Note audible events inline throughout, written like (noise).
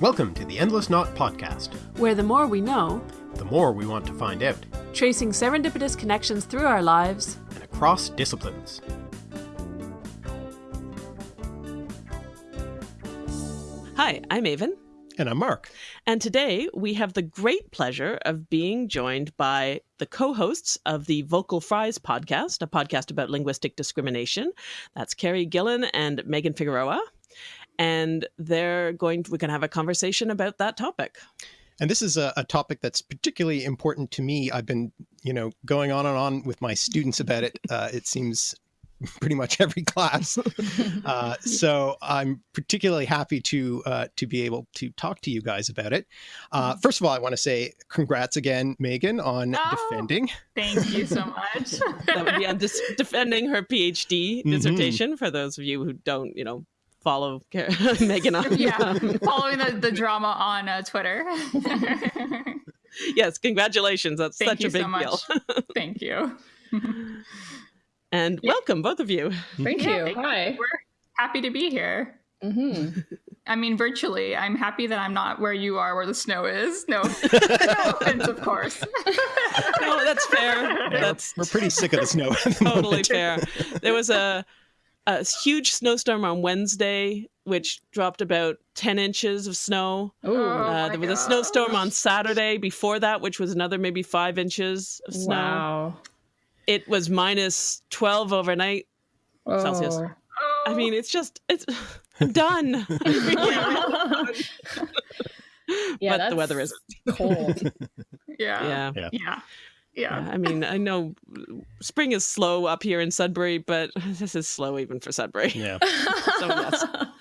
Welcome to the Endless Knot Podcast, where the more we know, the more we want to find out, tracing serendipitous connections through our lives and across disciplines. Hi, I'm Aven. And I'm Mark. And today we have the great pleasure of being joined by the co hosts of the Vocal Fries podcast, a podcast about linguistic discrimination. That's Carrie Gillon and Megan Figueroa and they're going to, we're going to have a conversation about that topic. And this is a, a, topic that's particularly important to me. I've been, you know, going on and on with my students about it. Uh, it seems pretty much every class. (laughs) Uh, so I'm particularly happy to uh, to be able to talk to you guys about it. Uh, mm-hmm. first of all, I want to say congrats again, Megan, on oh, defending. Thank you so much. that would be on dis- defending her PhD mm-hmm. dissertation. Mm-hmm. For those of you who don't, you know, follow (laughs) Megan on. yeah, (laughs) following the, the drama on uh, Twitter. yes, congratulations. That's Thank such a big so deal. (laughs) Thank you. and yeah. welcome, both of you. Thank yeah, you. Hi. We're happy to be here. Mm-hmm. I mean, virtually. I'm happy that I'm not where you are, where the snow is. No, no offense, of course. no, that's fair. That's we're pretty sick of the snow. totally moment. fair. There was a a huge snowstorm on Wednesday, which dropped about 10 inches of snow. Ooh, uh, there was gosh. a snowstorm on Saturday before that, which was another maybe five inches of snow. Wow. It was minus 12 overnight oh. Celsius. I mean, it's just, it's (laughs) done. (laughs) yeah, but the weather is cold. (laughs) yeah. Yeah. Yeah. Yeah. I mean, I know spring is slow up here in Sudbury, but (laughs) this is slow even for Sudbury. Yeah. (laughs) so. (laughs)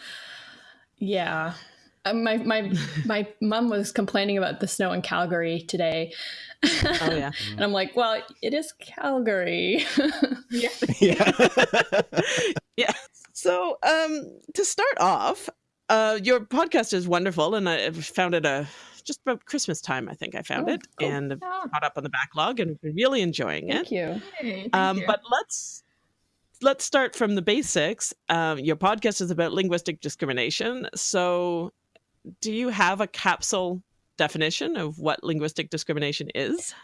Yeah. Um, my my my mom was complaining about the snow in Calgary today. Oh yeah. and I'm like, well, it is Calgary. yeah. Yeah. yeah. So, um to start off, uh your podcast is wonderful and I found it a just about Christmas time, I think I found oh, it, cool. and oh. caught up on the backlog and been really enjoying it. Thank you. Hey, thank um, you. But let's let's start from the basics. Um, your podcast is about linguistic discrimination, so do you have a capsule definition of what linguistic discrimination is?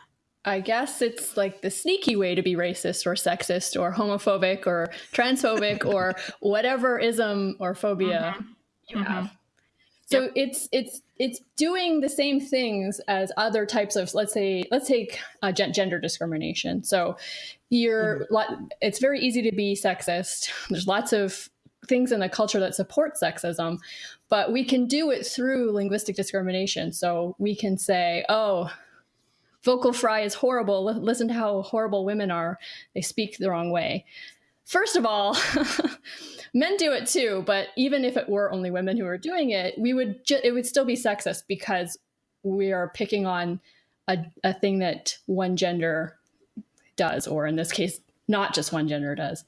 I guess it's like the sneaky way to be racist or sexist or homophobic or transphobic (laughs) or whatever ism or phobia mm-hmm. you mm-hmm. have. So yep. it's it's it's doing the same things as other types of let's say let's take uh, gender discrimination. So you're mm-hmm. it's very easy to be sexist. There's lots of things in the culture that support sexism, but we can do it through linguistic discrimination. So we can say, oh, vocal fry is horrible. Listen to how horrible women are. They speak the wrong way. First of all, (laughs) men do it too, but even if it were only women who were doing it, we would it would still be sexist because we are picking on a, a thing that one gender does, or in this case, not just one gender does.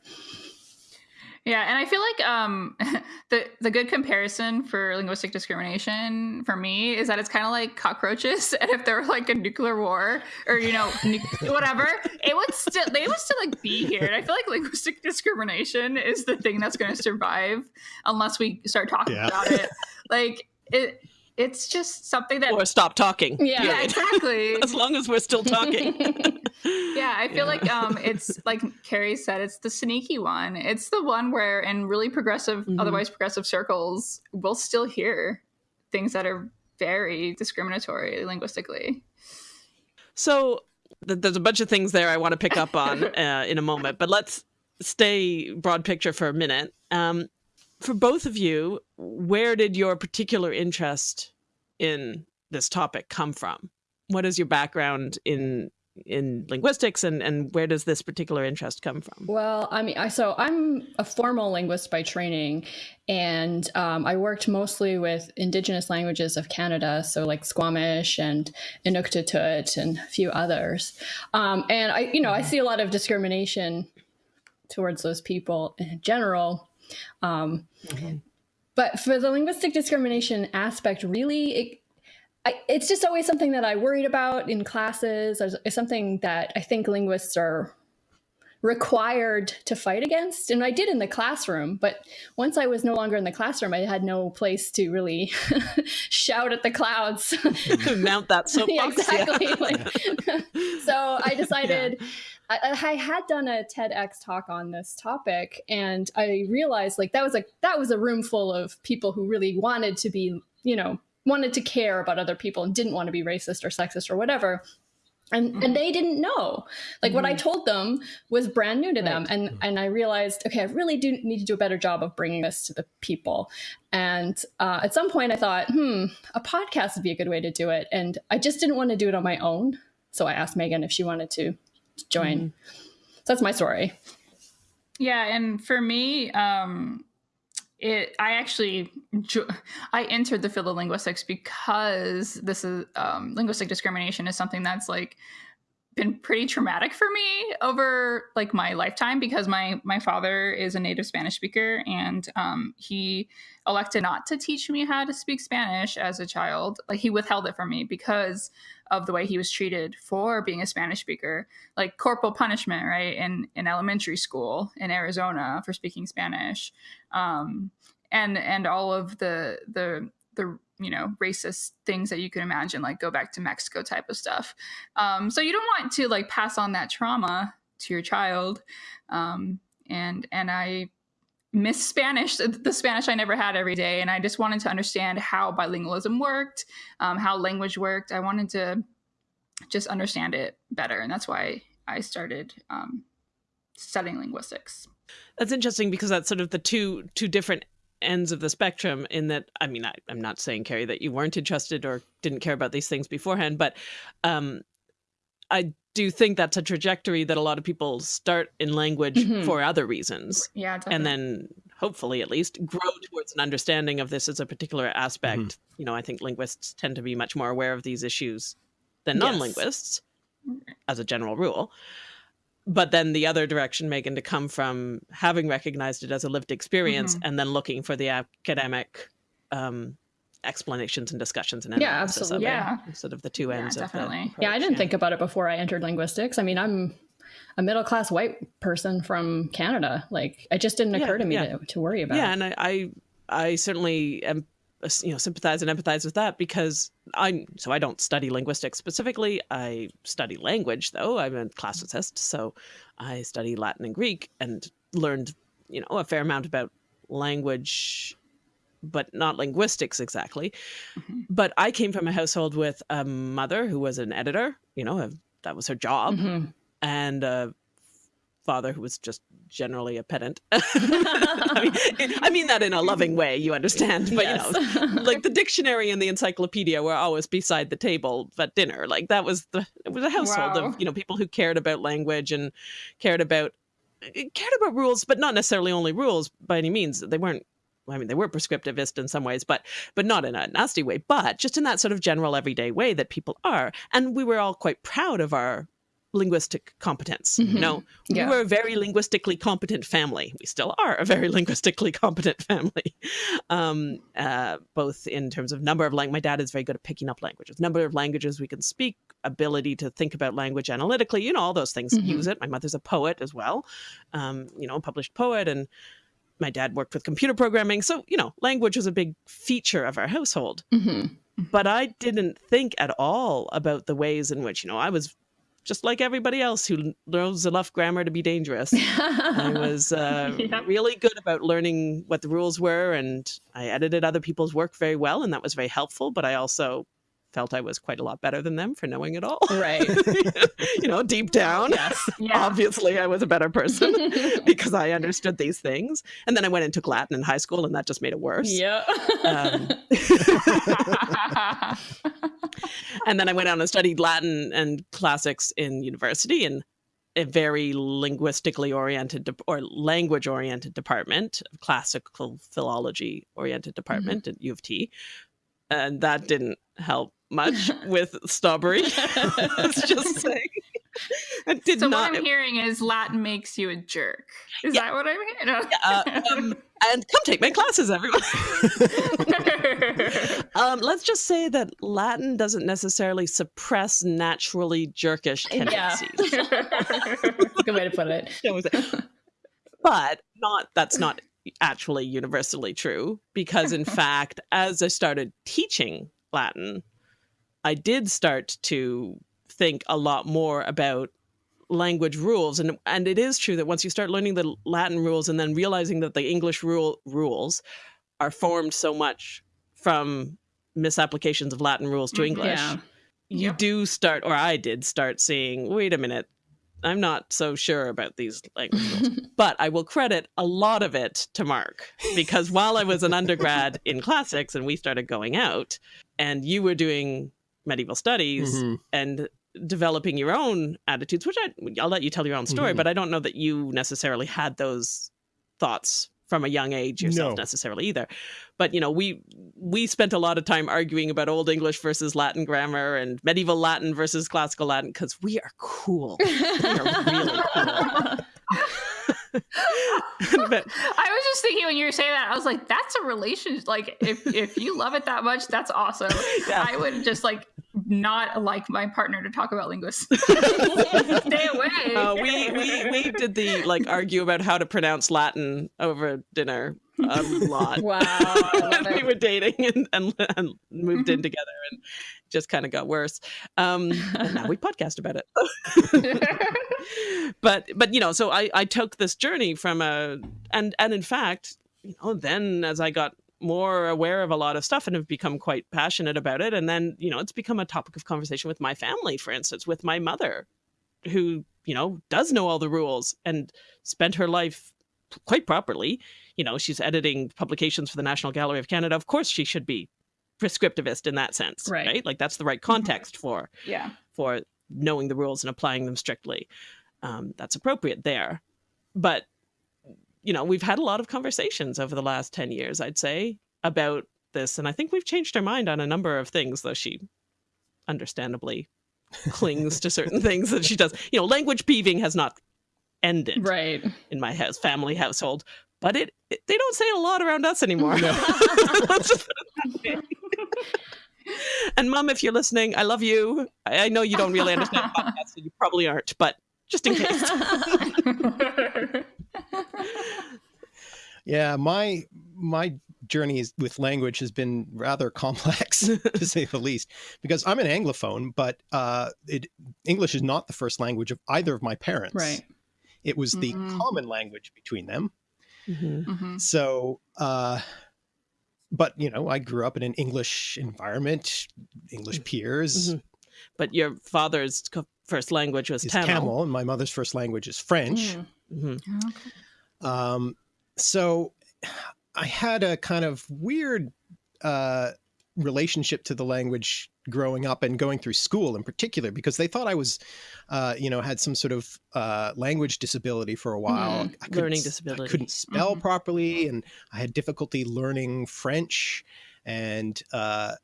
Yeah, and I feel like um, (laughs) the the good comparison for linguistic discrimination for me is that it's kind of like cockroaches, (laughs) and if there were like a nuclear war or you know nu- whatever, it would still they would still like be here. And I feel like linguistic (laughs) discrimination is the thing that's going to survive unless we start talking yeah. about it. Like it it's just something that or stop talking. Yeah, yeah (laughs) exactly. (laughs) as long as we're still talking. (laughs) yeah, I feel yeah. like um, it's like Carrie said, it's the sneaky one. It's the one where in really progressive, mm-hmm. otherwise progressive circles, we'll still hear things that are very discriminatory linguistically. So th- there's a bunch of things there I want to pick up on uh, in a moment, but let's stay broad picture for a minute. Um, for both of you, where did your particular interest in this topic come from? What is your background in in linguistics and and where does this particular interest come from well i mean i so i'm a formal linguist by training and um, i worked mostly with indigenous languages of canada so like squamish and inuktitut and a few others um, and i you know i mm-hmm. see a lot of discrimination towards those people in general um, mm-hmm. But for the linguistic discrimination aspect, really, it, I, it's just always something that I worried about in classes. It's something that I think linguists are required to fight against. And I did in the classroom, but once I was no longer in the classroom, I had no place to really (laughs) shout at the clouds. (laughs) Mount that (laughs) soapbox. yeah, exactly. Yeah. Like, so I decided. Yeah. I, I, had done a TEDx talk on this topic, and I realized like that was a that was a room full of people who really wanted to be, you know, wanted to care about other people and didn't want to be racist or sexist or whatever and and mm-hmm. they didn't know like mm-hmm. what i mm-hmm. told them was brand new to them right. and and i realized okay i really do need to do a better job of bringing this to the people and uh, at some point i thought hmm a podcast would be a good way to do it and i just didn't want to do it on my own so i asked megan if she wanted to join. Mm-hmm. so that's my story. Yeah and for me um it i actually i entered the field of linguistics because this is um, linguistic discrimination is something that's like been pretty traumatic for me over like my lifetime because my my father is a native spanish speaker and um, he elected not to teach me how to speak spanish as a child. Like he withheld it from me because of the way he was treated for being a Spanish speaker, like corporal punishment, right? In in elementary school in Arizona for speaking Spanish, um, and and all of the the the you know racist things that you can imagine, like go back to Mexico type of stuff. Um, so you don't want to like pass on that trauma to your child, um, and and I miss Spanish, the Spanish I never had every day. And I just wanted to understand how bilingualism worked, um, how language worked. I wanted to just understand it better. And that's why I started um, studying linguistics. That's interesting because that's sort of the two two different ends of the spectrum in that i mean I, am not saying carrie that you weren't interested or didn't care about these things beforehand but um, i do think that's a trajectory that a lot of people start in language mm -hmm. for other reasons. Yeah, definitely. and then hopefully at least grow towards an understanding of this as a particular aspect. Mm -hmm. You know, I think linguists tend to be much more aware of these issues than non-linguists, yes. as a general rule. But then the other direction, Megan, to come from having recognized it as a lived experience mm -hmm. and then looking for the academic um, explanations and discussions and yeah, absolutely. yeah. sort of the two ends yeah, definitely. yeah, I didn't yeah. think about it before I entered linguistics. I mean, I'm a middle class white person from Canada. Like, it just didn't occur yeah, to me to, to, worry about. Yeah, and I, I, I certainly am, you know, sympathize and empathize with that because I'm so I don't study linguistics specifically. I study language though. I'm a classicist, so I study Latin and Greek and learned, you know, a fair amount about language but not linguistics exactly. Mm -hmm. But I came from a household with a mother who was an editor, you know, a, that was her job, mm -hmm. and a father who was just generally a pedant. (laughs) I, mean, (laughs) I, mean, that in a loving way, you understand. But, yes. you know, like the dictionary and the encyclopedia were always beside the table at dinner. Like that was the, it was a household wow. of, you know, people who cared about language and cared about, cared about rules, but not necessarily only rules by any means. They weren't I mean, they were prescriptivist in some ways, but but not in a nasty way, but just in that sort of general everyday way that people are. And we were all quite proud of our linguistic competence. Mm -hmm. You know, yeah. we were a very linguistically competent family. We still are a very (laughs) linguistically competent family, um, uh, both in terms of number of languages. My dad is very good at picking up languages, number of languages we can speak, ability to think about language analytically. You know, all those things. Mm -hmm. Use it. My mother's a poet as well. Um, you know, published poet and my dad worked with computer programming. So, you know, language was a big feature of our household. Mm -hmm. But I didn't think at all about the ways in which, you know, I was just like everybody else who knows enough grammar to be dangerous. (laughs) I was uh, yeah. really good about learning what the rules were, and I edited other people's work very well, and that was very helpful. But I also felt I was quite a lot better than them for knowing it all. Right. (laughs) you know, deep down, yes. (laughs) yeah. obviously I was a better person (laughs) because I understood these things. And then I went and took Latin in high school and that just made it worse. Yeah. Um, and then I went on and studied Latin and classics in university and a very linguistically oriented or language oriented department, classical philology oriented department mm -hmm. at U of T. And that didn't help much (laughs) with Staubery. Let's (laughs) just (laughs) say. did so not, what I'm hearing is Latin makes you a jerk. Is yeah. that what I'm hearing? No. uh, um, and come take my classes, everyone. Um, let's just say that Latin doesn't necessarily suppress naturally jerkish Yeah. tendencies. Good way to put it. but not that's not actually universally true because in fact as i started teaching latin i did start to think a lot more about language rules and and it is true that once you start learning the latin rules and then realizing that the english rule rules are formed so much from misapplications of latin rules to Mhm. english Yeah. you Yep. do start or i did start seeing wait a minute i'm not so sure about these language rules (laughs) but i will credit a lot of it to mark because while i was an undergrad in classics and we started going out and you were doing medieval studies Mhm. and developing your own attitudes which I, i'll let you tell your own story Mhm. but i don't know that you necessarily had those thoughts from a young age yourself No. necessarily either but you know we we spent a lot of time arguing about old english versus latin grammar and medieval latin versus classical latin because we are cool we are really cool (laughs) (laughs) but I was just thinking when you were saying that, I was like, that's a relationship. Like, if if you love it that much, that's awesome. (laughs) Yeah. I would just like not like my partner to talk about linguists. (laughs) Stay away. uh, we, we we did the like argue about how to pronounce latin over dinner a lot. Wow. (laughs) We were dating and, and, and moved in together and just kind of got worse. Um and now we (laughs) podcast about it. (laughs) But but you know so i i took this journey from a and and in fact you know then as i got more aware of a lot of stuff and have become quite passionate about it and then you know it's become a topic of conversation with my family for instance with my mother who you know does know all the rules and spent her life quite properly you know she's editing publications for the national gallery of canada of course she should be prescriptivist in that sense Right. right, like that's the right context for yeah. for knowing the rules and applying them strictly. Um, that's appropriate there. But, you know, we've had a lot of conversations over the last 10 years, I'd say, about this. And I think we've changed our mind on a number of things, though she understandably clings to certain things that she does. You know, language peeving has not ended Right. in my house, family household, but it, it they don't say a lot around us anymore. No. (laughs) Let's just put it that way. and mom, if you're listening, I love you. I, I know you don't really understand (laughs) podcasts, so you probably aren't, but just in case. (laughs) Yeah, my my journey with language has been rather complex, to say the least, because I'm an Anglophone, but uh, it, English is not the first language of either of my parents. Right. It was the Mhm. common language between them. Mhm. Mhm. So, uh, but you know, I grew up in an English environment, English peers. Mhm. But your father's first language was Is Tamil. Tamil, and my mother's first language is French. Mm. Okay. Um, so I had a kind of weird uh, relationship to the language growing up and going through school in particular because they thought I was, uh, you know, had some sort of uh, language disability for a while. Mm, I couldn't learning disability. I couldn't spell Mhm. properly, and I had difficulty learning French, and uh,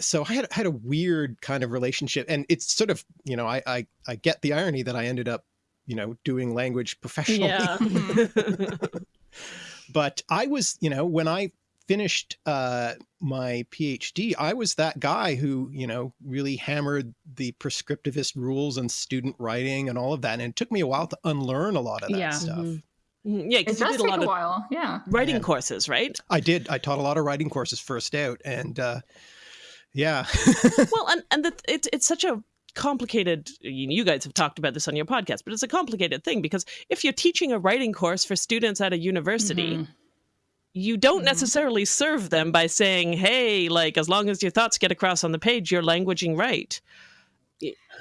so I had had a weird kind of relationship. And it's sort of, you know, I I, I get the irony that I ended up, you know, doing language professionally Yeah. (laughs) but I was, you know, when I finished uh, my PhD, I was that guy who, you know, really hammered the prescriptivist rules and student writing and all of that. And it took me a while to unlearn a lot of that Yeah. stuff. Mhm. Mhm. Yeah, It because you does did a take lot a of while. Yeah. writing Yeah. courses, right? I did. I taught a lot of writing courses first out, and uh, yeah, (laughs) well, and and the, it's it's such a complicated. You you guys have talked about this on your podcast, but it's a complicated thing because if you're teaching a writing course for students at a university, Mhm. You don't Mhm. necessarily serve them by saying, "Hey, like as long as your thoughts get across on the page, you're languaging right."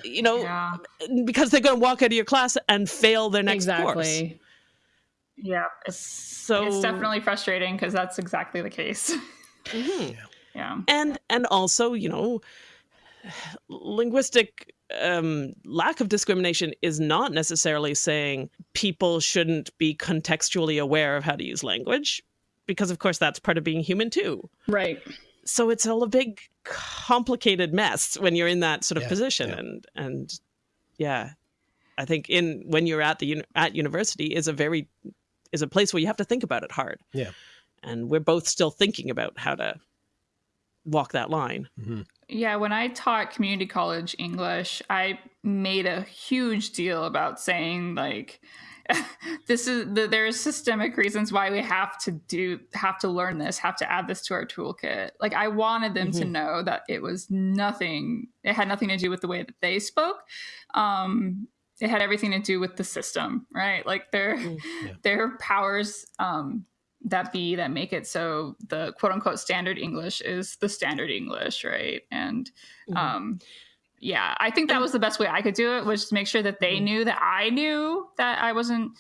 You know, Yeah. because they're going to walk out of your class and fail their next course. exactly. Yeah. It's So it's definitely frustrating because that's exactly the case. Mhm. yeah. and and also you know linguistic um, lack of discrimination is not necessarily saying people shouldn't be contextually aware of how to use language because of course that's part of being human too Right. so it's all a big complicated mess when you're in that sort of Yeah, position yeah. and and yeah i think in when you're at the at university is a very is a place where you have to think about it hard Yeah. and we're both still thinking about how to walk that line. Mm-hmm. Yeah, when I taught community college English, I made a huge deal about saying like (laughs) this is the, there are systemic reasons why we have to do have to learn this, have to add this to our toolkit. Like I wanted them mm-hmm. to know that it was nothing it had nothing to do with the way that they spoke. Um it had everything to do with the system, right? Like their mm, yeah. (laughs) their powers um that be that make it so the quote unquote standard English is the standard English, right? And mm-hmm. um, yeah, I think that was the best way I could do it was to make sure that they mm-hmm. knew that I knew that I wasn't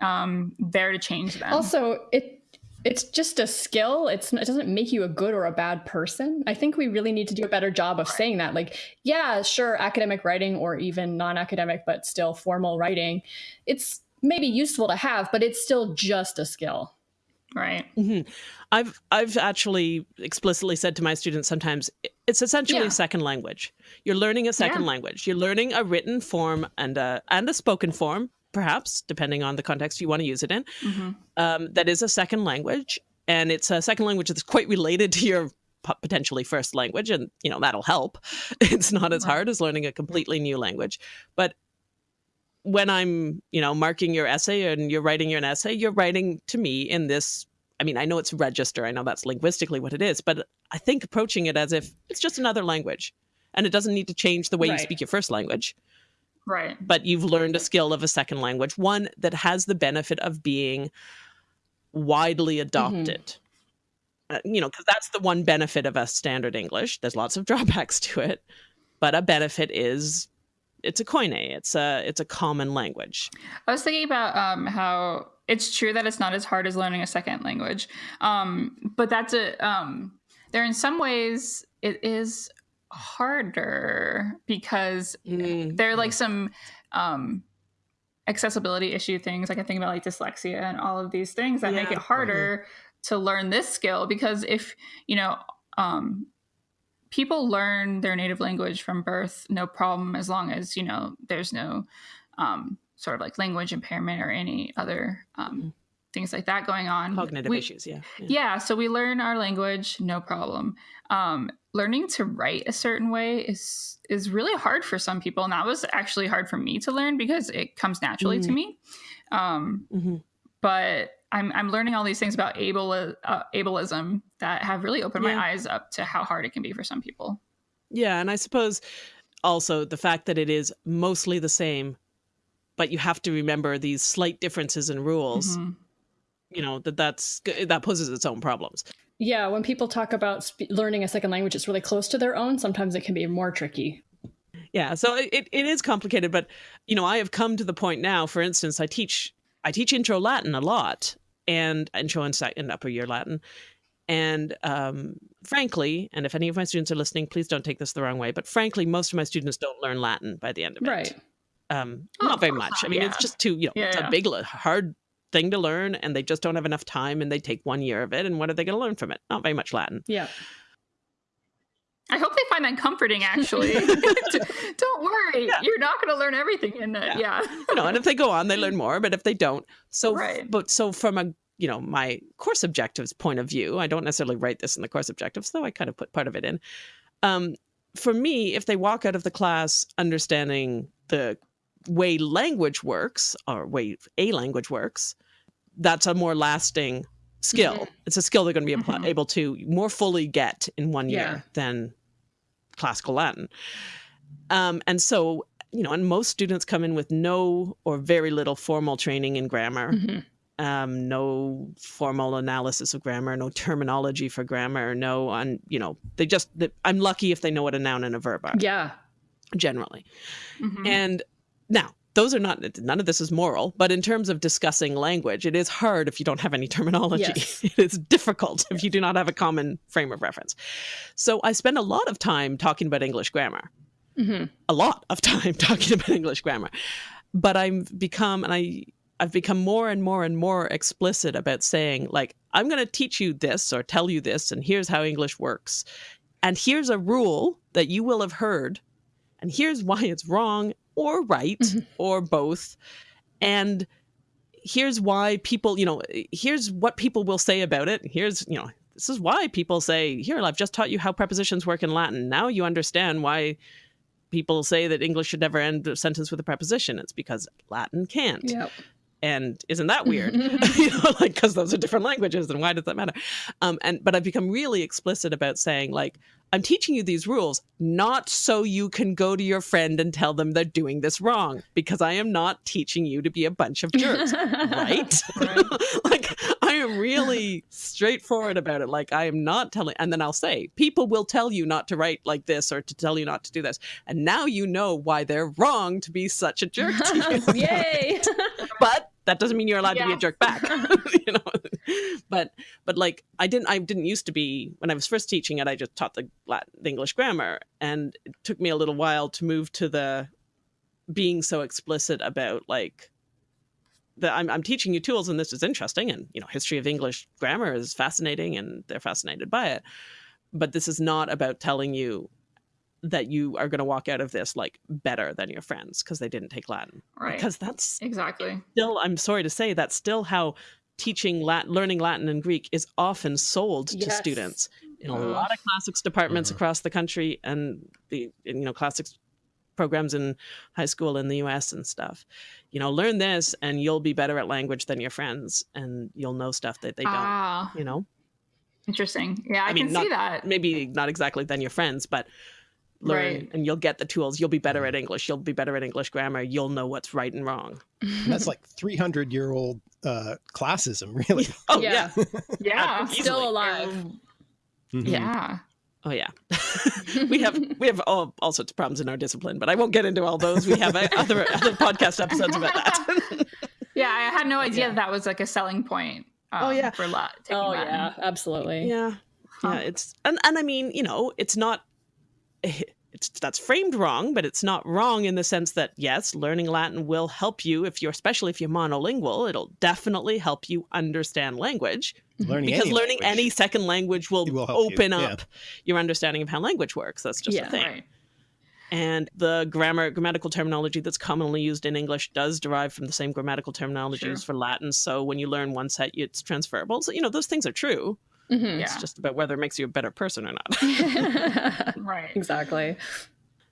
um, there to change them. Also, it it's just a skill. It's it doesn't make you a good or a bad person. I think we really need to do a better job of right. saying that. Like, yeah, sure, academic writing or even non-academic but still formal writing, it's maybe useful to have, but it's still just a skill. Right. Mm-hmm. I've I've actually explicitly said to my students sometimes it's essentially yeah. a second language. You're learning a second yeah. language. You're learning a written form and a and a spoken form, perhaps depending on the context you want to use it in. Mm-hmm. Um, that is a second language, and it's a second language that's quite related to your potentially first language, and you know that'll help. (laughs) It's not as hard as learning a completely new language, but when I'm, you know, marking your essay and you're writing your essay, you're writing to me in this. I mean, I know it's register. I know that's linguistically what it is, but I think approaching it as if it's just another language and it doesn't need to change the way right. you speak your first language. Right. But you've learned a skill of a second language, one that has the benefit of being widely mm-hmm. adopted. Mm-hmm. Uh, you know, because that's the one benefit of a standard English. There's lots of (laughs) drawbacks to it, but a benefit is it's a koine. It's a it's a common language. I was thinking about um, how it's true that it's not as hard as learning a second language, um, but that's a um, there in some ways it is harder because mm. there are like some um, accessibility issue things. Like I think about like dyslexia and all of these things that yeah. make it harder mm-hmm. to learn this skill because if you know um, people learn their native language from birth no problem as long as you know there's no um, sort of like language impairment or any other um, mm-hmm. things like that going on cognitive we, issues yeah. yeah, yeah so we learn our language no problem um, learning to write a certain way is is really hard for some people and that was actually hard for me to learn because it comes naturally mm-hmm. to me um, mm-hmm. but I'm I'm learning all these things about able uh, ableism that have really opened yeah. my eyes up to how hard it can be for some people. Yeah, and I suppose also the fact that it is mostly the same, but you have to remember these slight differences in rules. Mm-hmm. You know that that's that poses its own problems. Yeah, when people talk about sp- learning a second language, it's really close to their own. Sometimes it can be more tricky. Yeah, so it, it is complicated, but you know, I have come to the point now. For instance, I teach I teach intro Latin a lot, and intro and, and upper year Latin. And um, frankly, and if any of my students are listening, please don't take this the wrong way, but frankly, most of my students don't learn Latin by the end of it. Right. Um, oh, not very much. I mean, yeah. it's just too, you know, yeah, it's yeah. a big, hard thing to learn, and they just don't have enough time, and they take one year of it, and what are they going to learn from it? Not very much Latin. Yeah. I hope they find that comforting. Actually, (laughs) (laughs) don't worry, yeah. you're not going to learn everything in it. Yeah, yeah. you know, and if they go on, they learn more. But if they don't, so right. but so from a you know my course objectives point of view, I don't necessarily write this in the course objectives, though I kind of put part of it in. Um, for me, if they walk out of the class understanding the way language works or way a language works, that's a more lasting skill. Mm-hmm. It's a skill they're going to be mm-hmm. able to more fully get in one year yeah. than classical Latin. Um, and so, you know, and most students come in with no or very little formal training in grammar. Mm-hmm. Um, no formal analysis of grammar, no terminology for grammar, no on, you know, they just, they, I'm lucky if they know what a noun and a verb are. Yeah. Generally. Mm-hmm. And now, those are not none of this is moral but in terms of discussing language it is hard if you don't have any terminology. Yes. (laughs) it is difficult if you do not have a common frame of reference. So i spend a lot of time talking about english grammar. Mm-hmm. a lot of (laughs) time talking about english grammar. But i've become and i i've become more and more and more explicit about saying like i'm going to teach you this or tell you this and here's how english works. And here's a rule that you will have heard and here's why it's wrong or right mm-hmm. or both. And here's why people, you know, here's what people will say about it. Here's, you know, this is why people say, "Here, I've just taught you how prepositions work in Latin. Now you understand why." People say that English should never end a sentence with a preposition. It's because Latin can't. Yep. And isn't that weird? (laughs) You know like because those are different languages and why does that matter? Um and but i've become really explicit about saying like i'm teaching you these rules not so you can go to your friend and tell them they're doing this wrong because i am not teaching you to be a bunch of jerks. Right, (laughs) (laughs) like i am really straightforward about it. Like i am not telling and then i'll say people will tell you not to write like this or to tell you not to do this. And now you know why they're wrong to be such a jerk to you. Yay. But that doesn't mean you're allowed to be a jerk back. (laughs) You know? But but like i didn't i didn't used to be when i was first teaching it i just taught the latin the english grammar. And it took me a little while to move to the being so explicit about like that I'm, I'm teaching you tools and this is interesting and you know history of english grammar is fascinating and they're fascinated by it. But this is not about telling you that you are going to walk out of this like better than your friends because they didn't take latin Right. because that's exactly. still i'm sorry to say that's still how teaching latin learning latin and greek is often sold to students in a Ugh. lot of classics departments Mhm. across the country and the you know classics programs in high school in the us and stuff you know learn this and you'll be better at language than your friends and you'll know stuff that they don't ah, you know interesting. Yeah, I, I mean, can not- see that. maybe not exactly than your friends but learn Right. and you'll get the tools you'll be better at english you'll be better at english grammar you'll know what's right and wrong (laughs) And that's like 300 year old uh, classism, (laughs) really. (laughs) oh Yeah. yeah Yeah. Still alive. Mhm. Yeah. Oh yeah, we have we have all, all sorts of problems in our discipline, but I won't get into all those. We have uh, other other podcast episodes about that. Yeah, I had no idea Yeah. that, that was like a selling point. Um, Oh, yeah. for a lot. oh Latin. yeah, absolutely. yeah, Huh. yeah. It's and and I mean, you know, it's not. (laughs) It's that's framed wrong, but it's not wrong in the sense that yes, learning Latin will help you if you're, especially if you're monolingual. It'll definitely help you understand language Learning because any learning language. any second language will, will help you, open yeah. up your understanding of how language works. That's just Yeah. a thing. Right. and the grammar grammatical terminology that's commonly used in english does derive from the same grammatical terminology Sure. used for latin so when you learn one set it's transferable so you know those things are true Mhm. it's Yeah. just about whether it makes you a better person or not (laughs) (laughs) Right. exactly.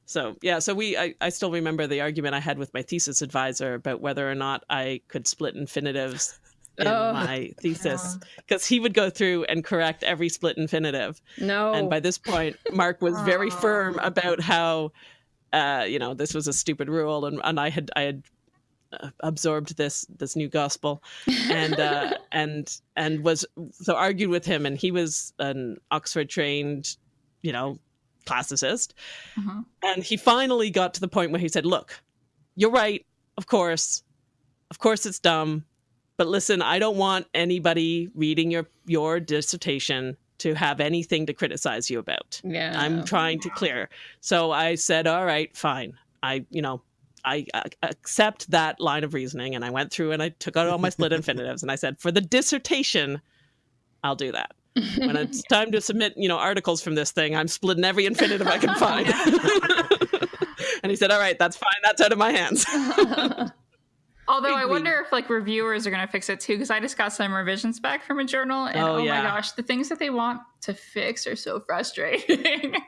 so yeah so we I, I still remember the argument i had with my thesis advisor about whether or not i could split infinitives (laughs) in Oh. my thesis because he would go through and correct every split infinitive No. and by this point mark was very firm about how uh, you know this was a stupid rule and, and i had i had absorbed this this new gospel (laughs) and uh, and and was so argued with him and he was an oxford trained you know classicist Mhm. and he finally got to the point where he said look you're right of course of course it's dumb but listen i don't want anybody reading your your dissertation to have anything to criticize you about yeah. I'm trying to clear. So I said, all right, fine. I, you know, I accept that line of reasoning. And I went through and I took out all my split (laughs) infinitives and I said, for the dissertation, I'll do that. When it's (laughs) time to submit, you know, articles from this thing, I'm splitting every infinitive I can find. (laughs) and he said, all right, that's fine. That's out of my hands. Although I wonder if like reviewers are going to fix it too, because I just got some revisions back from a journal, and Oh, oh, yeah. my gosh, the things that they want to fix are so frustrating. (laughs)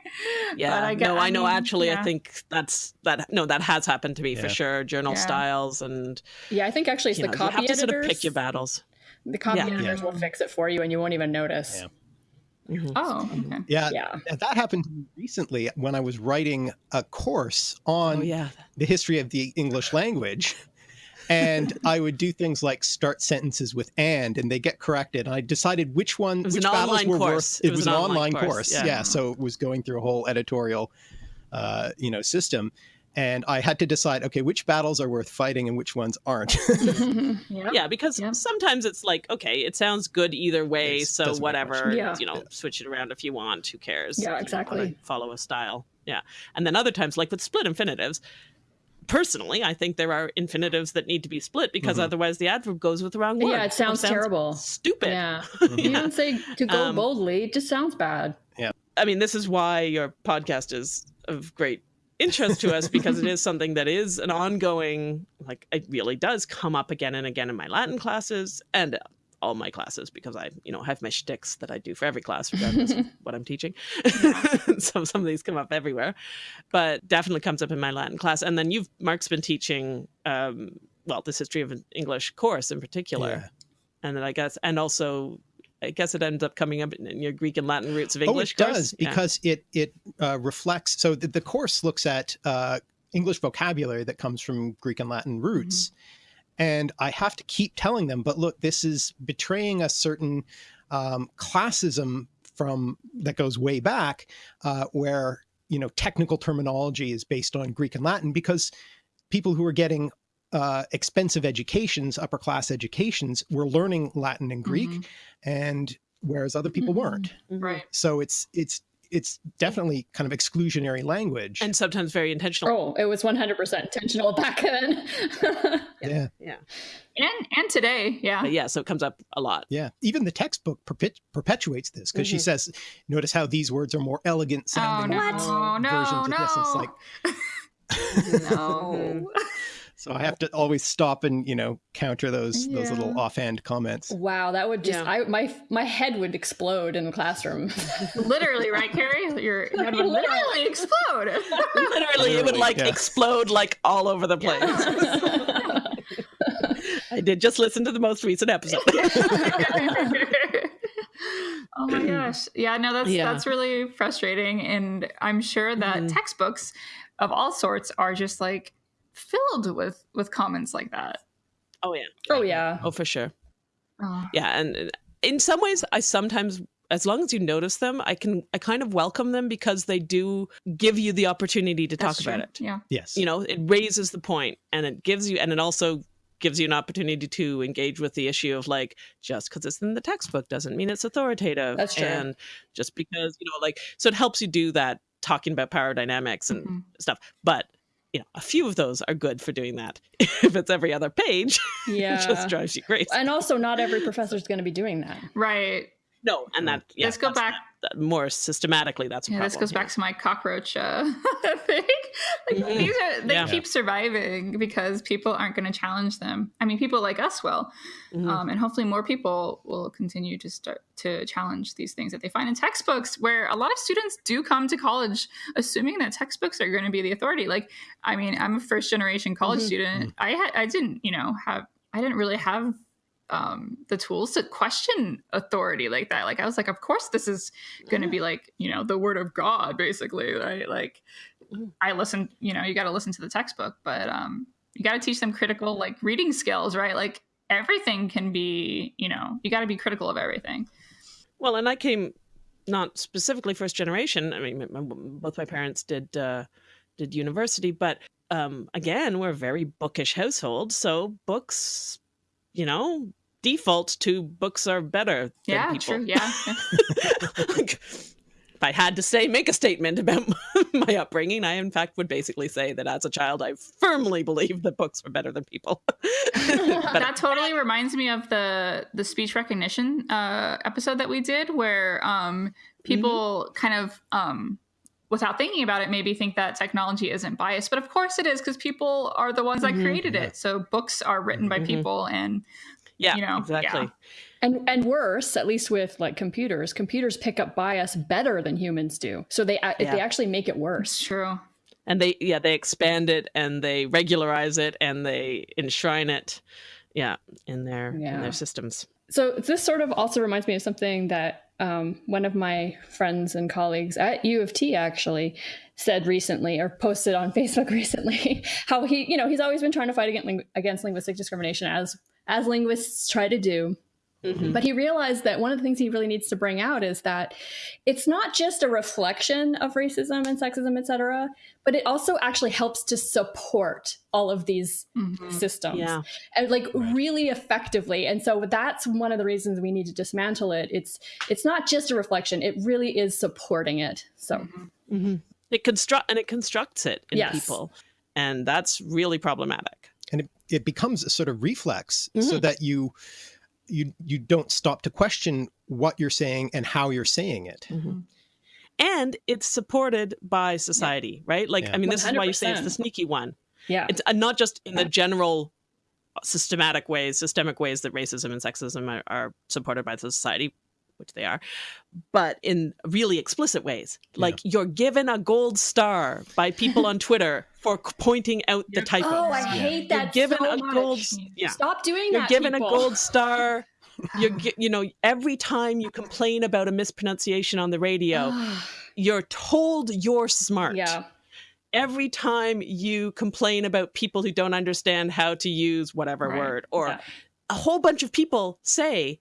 Yeah, But I get- no, I, I know. mean, actually, I think that's that. No, that has happened to me for sure. Journal Yeah. styles and yeah, I think actually it's the know, you copy have to editors. sort of pick your battles. The copy Yeah. editors will fix it for you, and you won't even notice. Yeah. Mhm. oh, okay. Yeah, Yeah. that happened to me recently when I was writing a course on Oh yeah, the history of the English language. And (laughs) I would do things like start sentences with and, and they get corrected. And I decided which one, which battles were course. worth. It, was, an online course. yeah. Yeah. So it was going through a whole editorial, uh, you know, system. And I had to decide, okay, which battles are worth fighting and which ones aren't. (laughs) (laughs) Yep. Yeah, because Yep. sometimes it's like, okay, it sounds good either way, It so doesn't make much whatever, difference. you know, switch it around if you want. Who cares? Yeah, You know, exactly. Follow a style. Yeah, and then other times, like with split infinitives. Personally, I think there are infinitives that need to be split because Mhm. otherwise the adverb goes with the wrong word. Yeah, it or sounds terrible. Stupid. Yeah. (laughs) Mhm. You don't say to go Um, boldly. It just sounds bad. Yeah. I mean, this is why your podcast is of great interest to us because it (laughs) is something that is an ongoing, like, it really does come up again and again in my Latin classes and all my classes because I, you know, have my shticks that I do for every class, regardless of (laughs) what I'm teaching. (laughs) so some of these come up everywhere, but definitely comes up in my Latin class. And then you've, Mark's been teaching, um, well, this history of an English course in particular. Yeah. And then I guess, and also, I guess it ends up coming up in your Greek and Latin roots of English. Oh, it course. does Yeah. because it it uh, reflects. So the, the course looks at uh, English vocabulary that comes from Greek and Latin roots, Mm-hmm. And I have to keep telling them. But look, this is betraying a certain um, classism from that goes way back, uh, where you know technical terminology is based on Greek and Latin because people who are getting uh, expensive educations, upper class educations, were learning Latin and Greek, Mhm. and whereas other people Mhm. weren't Mhm. Right. so it's it's it's definitely kind of exclusionary language And sometimes very intentional. Oh, it was 100% intentional back then. (laughs) yeah Yeah. And and today, yeah. But yeah, so it comes up a lot. yeah even the textbook perpet- perpetuates this because she Mhm. says notice how these words are more elegant Mm-hmm. Oh sounding no, than no, versions no, of this it's like (laughs) no. (laughs) so i have to always stop and you know counter those those little offhand comments wow, that would just Yeah. I my my head would explode in the classroom. (laughs) literally, right, Carrie? Your (laughs) head would literally explode. (laughs) Literally, it would like yeah. explode like all over the place. I did just listen to the most recent episode. oh my (clears throat) gosh. Yeah, no, that's Yeah. that's really frustrating. And I'm sure that Mhm. textbooks of all sorts are just like filled with with comments like that. oh yeah. oh yeah. Oh for sure. Oh. Yeah, and in some ways, I sometimes, as long as you notice them, I can, I kind of welcome them because they do give you the opportunity to talk That's about it. Yeah. yes You know, it raises the point, and it gives you, and it also gives you an opportunity to engage with the issue of like just because it's in the textbook doesn't mean it's authoritative That's true. and just because you know like so it helps you do that talking about power dynamics and Mhm. stuff but you know a few of those are good for doing that (laughs) if it's every other page (laughs) it Yeah. just drives you crazy and also not every professor is going to be doing that. Right. no and that yeah, Let's go that's- back. That- more systematically that's a Yeah, problem this goes back to my cockroach uh, (laughs) thing. Like Mhm. these are they Yeah. keep surviving because people aren't going to challenge them. I mean, people like us will, Mhm. um, and hopefully more people will continue to start to challenge these things that they find in textbooks. Where a lot of students do come to college assuming that textbooks are going to be the authority. Like, I mean, I'm a first generation college Mhm. student. I had I didn't you know have I didn't really have um, the tools to question authority like that. Like I was like, of course this is going to be like you know the word of God, basically, right? Like Mhm. I listen, you know, you got to listen to the textbook, but um, you got to teach them critical like reading skills, right? Like everything can be, you know, you got to be critical of everything. Well, and I came not specifically first generation. I mean, my- both my parents did uh, did university, but um, again, we're a very bookish household, so books, you know, default to books are better than Yeah, people. true. Yeah. Like, (laughs) if I had to say, make a statement about (laughs) my upbringing, I in fact would basically say that as a child, I firmly believed that books were better than people. (laughs) that totally reminds me of the the speech recognition uh, episode that we did, where um, people Mm-hmm. kind of um, without thinking about it, maybe think that technology isn't biased, but of course it is because people are the ones that Mhm. created it. So books are written by Mhm. people, and yeah, you know, exactly. yeah. And and worse, at least with like computers, computers pick up bias better than humans do. So they Yeah. they actually make it it's worse. true. and they yeah they expand it and they regularize it and they enshrine it yeah in their in their systems So this sort of also reminds me of something that um, one of my friends and colleagues at U of T actually said recently or posted on (laughs) Facebook recently how he you know he's always been trying to fight against, ling- against linguistic discrimination as as linguists try to do Mhm. But he realized that one of the things he really needs to bring out is that it's not just a reflection of racism and sexism, et cetera, but it also actually helps to support all of these Mhm. systems yeah and like really effectively. And so that's one of the reasons we need to dismantle it. It's it's not just a reflection; it really is supporting it. So Mhm. hmm it construct and it constructs it in Yes. people and that's really problematic and it, it becomes a sort of reflex so Mhm. that you you you don't stop to question what you're saying and how you're saying it. And it's supported by society right? Like Yeah. i mean this is why you say it's the sneaky one. Yeah, it's uh, not just in the general systematic ways, systemic ways that racism and sexism are, are supported by the society, which they are, but in really explicit ways. Like you're given a gold star by people on Twitter for pointing out the typos. Oh, I hate Yeah. hate You're that given so a much. gold, yeah. Stop doing that. You're given people. a gold star. (laughs) You're, you know, every time you complain about a mispronunciation on the radio, (sighs) you're told you're smart. yeah. Every time you complain about people who don't understand how to use whatever Right. word, or Yeah. a whole bunch of people say,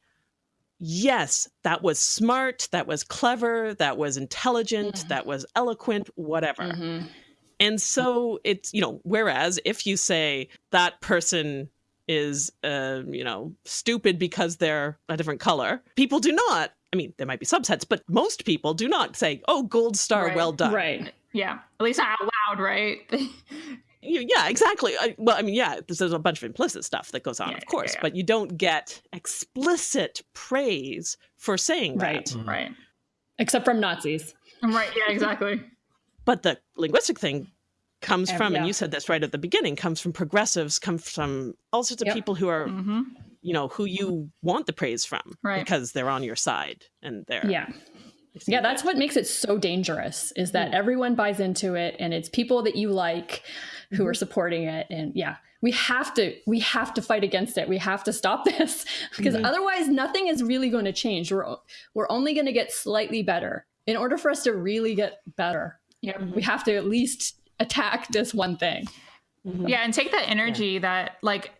yes, that was smart, that was clever, that was intelligent, Mhm. that was eloquent, whatever. Mhm. And so it's, you know, whereas if you say that person is, uh, you know, stupid because they're a different color, people do not. I mean, there might be subsets, but most people do not say, "Oh, gold star, Right. well done." Right. Yeah, at least not out loud, right? (laughs) You- Yeah, exactly. I, well, I mean, yeah, there's, there's a bunch of implicit stuff that goes on, Yeah, of course, yeah, yeah. but you don't get explicit praise for saying Right. that. right. Except from Nazis. Right. Yeah. Exactly. (laughs) But the linguistic thing comes Ev- from, and you said this right at the beginning, comes from progressives, comes from all sorts of Yep. people who are hmm you know who you want the praise from Right. because they're on your side and they're Yeah. They Yeah, that's what makes it so dangerous is that Mm. everyone buys into it and it's people that you like who are supporting it and yeah, we have to we have to fight against it. We have to stop (laughs) this because Mhm. otherwise nothing is really going to change. We're we're only going to get slightly better. In order for us to really get better, Yep. we have to at least attack this one thing. Mhm. Yeah, and take that energy that like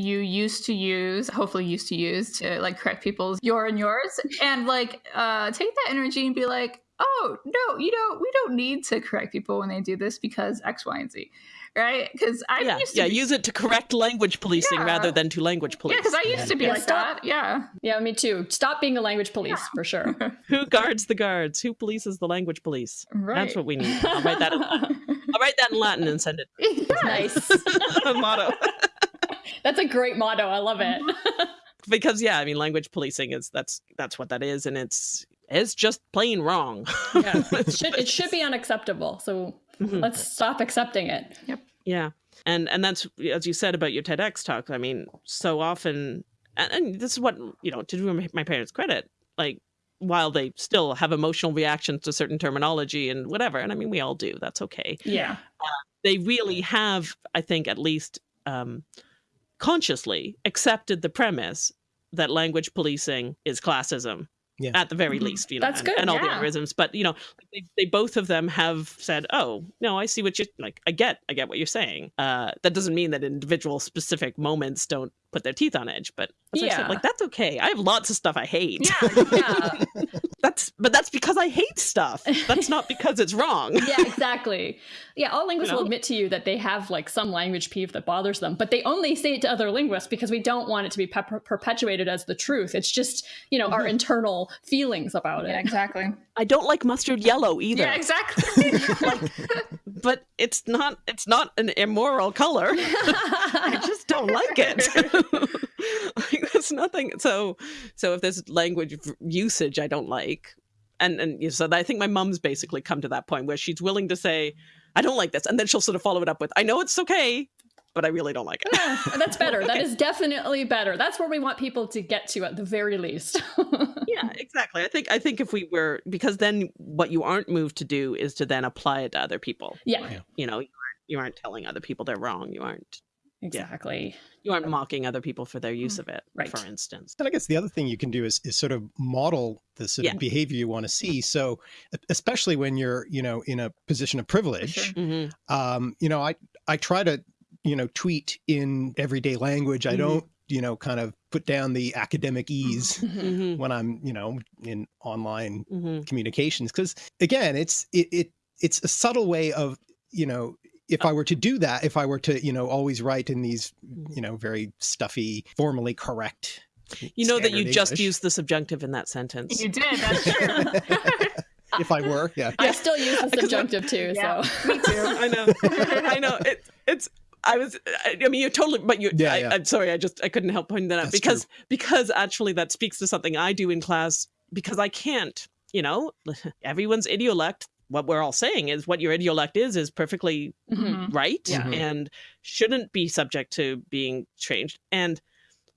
you used to use, hopefully used to use to like correct people's your and yours, and like uh take that energy and be like, oh no, you know, we don't need to correct people when they do this because X, Y, and Z, right? Because I yeah, used to yeah. be, Use it to correct language policing Yeah. rather than to language police. yeah, because I used to be Yeah, like stop. that. Yeah, Yeah, me too. Stop being a language police for sure. (laughs) Who guards the guards? Who polices the language police? right. That's what we need. I'll write that. In, I'll write that in Latin and (laughs) send it. nice. (laughs) motto. That's a great motto. I love it. (laughs) because yeah, I mean, language policing is that's that's what that is, and it's it's just plain wrong. yeah. (laughs) It should it should be unacceptable. So Mhm. let's stop accepting it. Yep. Yeah. And and that's as you said about your TEDx talk. I mean, so often and, and this is what, you know, to do my- my parents credit, like while they still have emotional reactions to certain terminology and whatever, and I mean we all do, that's okay. Yeah. They really have, I think, at least um consciously accepted the premise that language policing is classism. Yeah. At the very Mhm. least, you know, That's and, good, and all the yeah. other isms. But you know, they, they both of them have said, "Oh, no, I see what you like. I get, I get what you're saying." Uh, that doesn't mean that individual specific moments don't put their teeth on edge, but as I Yeah. said, like that's okay. I have lots of stuff I hate. Yeah, (laughs) Yeah. that's but that's because I hate stuff. That's not because it's wrong. (laughs) yeah, exactly. Yeah, all linguists You know? will admit to you that they have like some language peeve that bothers them, but they only say it to other linguists because we don't want it to be pe- perpetuated as the truth. It's just, you know, our Mhm. internal feelings about yeah, it. exactly. I don't like mustard yellow either. Yeah, exactly. (laughs) like, But it's not it's not an immoral color. I just don't like it. (laughs) like there's nothing. So so if there's language usage I don't like, and and you so I think my mum's basically come to that point where she's willing to say I don't like this, and then she'll sort of follow it up with I know it's okay, but I really don't like it. Yeah, (laughs) that's better. That is definitely better. That's where we want people to get to at the very least. (laughs) yeah, exactly. I think I think if we were because then what you aren't moved to do is to then apply it to other people. yeah, You know, you aren't, you aren't telling other people they're wrong. You aren't exactly. you aren't mocking other people for their use of it, Right. for instance. And I guess the other thing you can do is, is sort of model the sort Yeah. of behavior you want to see. So, especially when you're, you know, in a position of privilege, sure. hmm um, you know, I, I try to, you know, tweet in everyday language. I Mhm. don't, you know, kind of put down the academese hmm when I'm, you know, in online hmm communications. Cause again, it's, it, it, it's a subtle way of, you know, if I were to do that, if I were to, you know, always write in these, you know, very stuffy, formally correct. You know that you standard just English. used the subjunctive in that sentence. you did. That's true. (laughs) if I were, yeah. I still use the (laughs) subjunctive too. Yeah. So Me too. (laughs) I know. I know. It, it's. I was. I, I mean, you're totally. But you. Yeah, I, yeah. I'm sorry. I just. I couldn't help pointing that out That's because because actually that speaks to something I do in class because I can't. You know, everyone's idiolect what we're all saying is what your idiolect is is perfectly Mhm. right Yeah. Mhm. and shouldn't be subject to being changed. And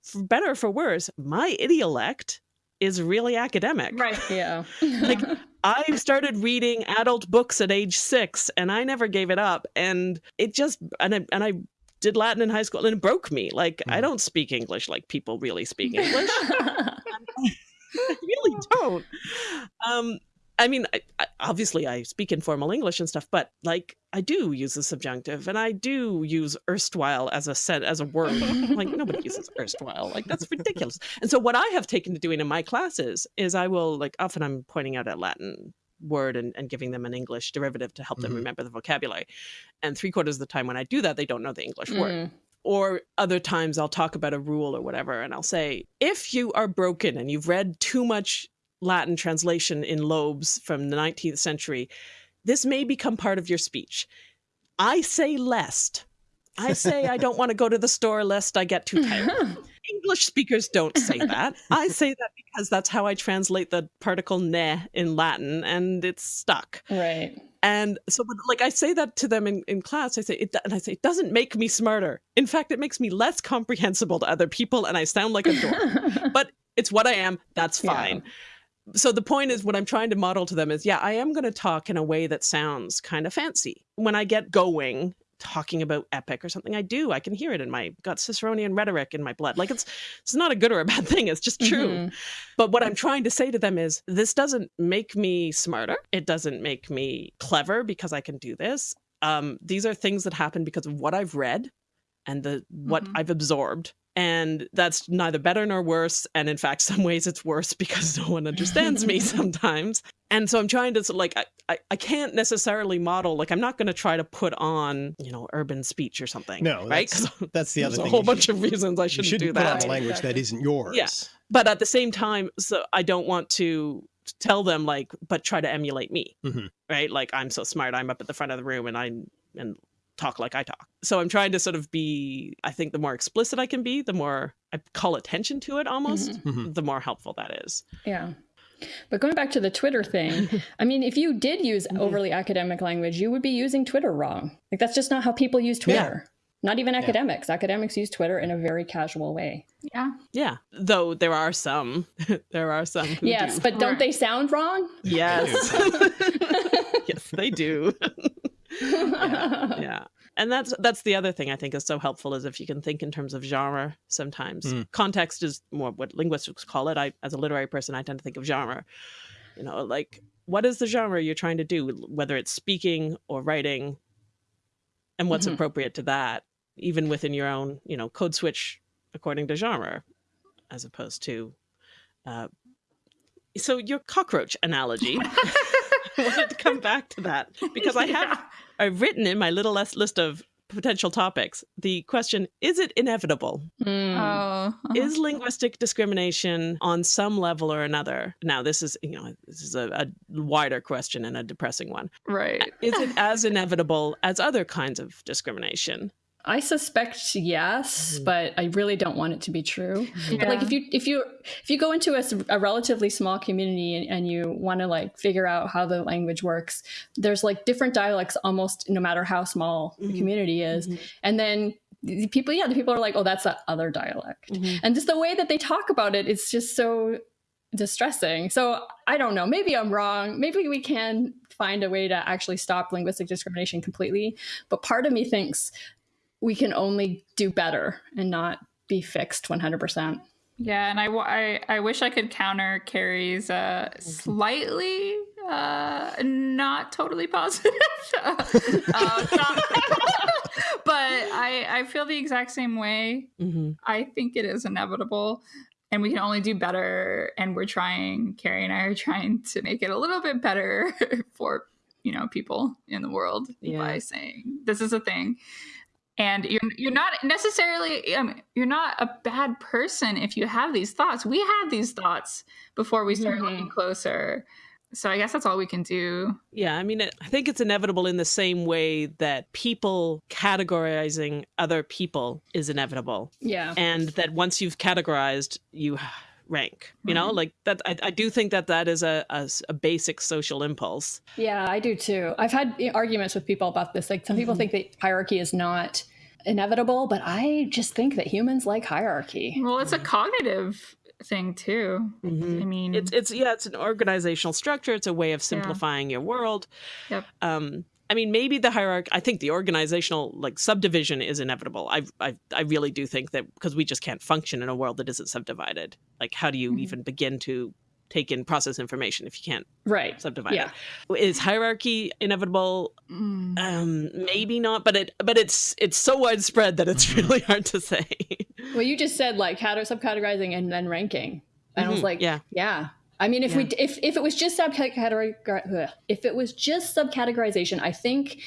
for better or for worse, my idiolect is really academic. Right. Yeah. (laughs) Like, I started reading adult books at age six, and I never gave it up. And it just and I and I did Latin in high school, and it broke me. Like I Mhm. don't speak English like people really speak (laughs) English. (laughs) I really don't. Um, I mean, I, I, obviously, I speak informal English and stuff, but like I do use the subjunctive, and I do use erstwhile as a set as a word. like nobody (laughs) uses erstwhile. Like that's ridiculous. And so, what I have taken to doing in my classes is I will like often I'm pointing out a Latin word and, and giving them an English derivative to help them Mhm. remember the vocabulary. And three quarters of the time when I do that, they don't know the English word Mm. or other times I'll talk about a rule or whatever, and I'll say, if you are broken and you've read too much Latin translation in Loebs from the 19th century, this may become part of your speech. I say lest. I say I don't want to go to the store lest I get too tired. (laughs) English speakers don't say that. I say that because that's how I translate the particle ne in Latin, and it's stuck. right. And so, but like I say that to them in, in class, I say, it, and I say, it doesn't make me smarter. In fact, it makes me less comprehensible to other people, and I sound like a dork. (laughs) but it's what I am. That's Yeah. So the point is, what I'm trying to model to them is, yeah, I am going to talk in a way that sounds kind of fancy. When I get going, talking about epic or something, I do. I can hear it in my got Ciceronian rhetoric in my blood. Like it's it's not a good or a (laughs) bad thing. It's just true. Mhm. But what I'm trying to say to them is this doesn't make me smarter. It doesn't make me clever because I can do this. Um, these are things that happen because of what I've read and the what Mhm. I've absorbed. And that's neither better nor worse. And in fact, (laughs) some ways it's worse because no one understands me (laughs) sometimes. And so I'm trying to like I, I, I can't necessarily model like I'm not going to try to put on you know urban speech or something. No, right? that's, (laughs) that's the other there's a whole bunch should- of reasons I shouldn't, shouldn't do put that. language that isn't yours. Yes. But at the same time so i don't want to tell them like but try to emulate me Mhm. right like i'm so smart i'm up at the front of the room and i'm and talk like i talk so i'm trying to sort of be i think the more explicit i can be the more i call attention to it almost Mhm. the more helpful that is Yeah. But going back to the Twitter thing, (laughs) I mean, if you did use Mhm. overly academic language, you would be using Twitter wrong. Like, that's just not how people use Twitter. Yeah. Not even academics. Academics use Twitter in a very casual way. Yeah. yeah though there are some (laughs) there are some who yes, do. but don't Right. they sound wrong? yes (laughs) yes they do yeah and that's (laughs) that's the other thing i think is so helpful is if you can think in terms of genre sometimes. Mm. context is more what linguists call it. I as a literary person i tend to think of genre. You know like what is the genre you're trying to do whether it's speaking or writing? And what's Mhm. appropriate to that even within your own you know code switch according to genre as opposed to uh, so your cockroach analogy (laughs) wanted to come back to that because I (laughs) have I've written in my little list list of potential topics the question is it inevitable Mm. Oh. uh-huh. is linguistic discrimination on some level or another now this is you know this is a, a wider question and a depressing one right. is it as inevitable as other kinds of discrimination I suspect yes, Mhm. but I really don't want it to be true. Yeah. Like if you if you if you go into a relatively small community and, and you want to like figure out how the language works, there's like different dialects almost no matter how small the Mhm. community is, Mhm. and then the people yeah the people are like oh that's that other dialect, Mhm. and just the way that they talk about it it's just so distressing. So I don't know. Maybe I'm wrong. Maybe we can find a way to actually stop linguistic discrimination completely. But part of me thinks we can only do better and not be fixed 100%. Yeah, and I, I, I wish I could counter Carrie's uh, slightly uh, not totally positive. (laughs) uh, thought. (laughs) but I, I feel the exact same way. Mhm. I think it is inevitable and we can only do better. And we're trying, Carrie and I are trying to make it a little bit better (laughs) for, you know, people in the world Yeah. by saying this is a thing. And you're, you're not necessarily, um, you're not a bad person if you have these thoughts. We had these thoughts before we started Mhm. looking closer. So I guess that's all we can do. Yeah, I mean, it, I think it's inevitable in the same way that people categorizing other people is inevitable. Yeah. And that once you've categorized, you rank. You know, like that. I, I do think that that is a, a, a basic social impulse. Yeah, I do too. I've had arguments with people about this. Like some people mm-hmm. think that hierarchy is not inevitable, but I just think that humans like hierarchy. Well, it's a cognitive thing too. Mm-hmm. I mean, it's it's yeah, it's an organizational structure. It's a way of simplifying yeah. your world. Yep. Um, I mean, maybe the hierarchy. I think the organizational like subdivision is inevitable. I I I really do think that because we just can't function in a world that isn't subdivided. Like, how do you mm-hmm. even begin to take in process information if you can't right subdivide yeah. it. Is hierarchy inevitable? Mm. Um, maybe not, but it but it's it's so widespread that it's mm-hmm. really hard to say. well, you just said like how to subcategorizing and then ranking, and mm-hmm. I was mm-hmm. like, yeah, yeah. I mean, if yeah. we if if it was just subcategory if it was just subcategorization, I think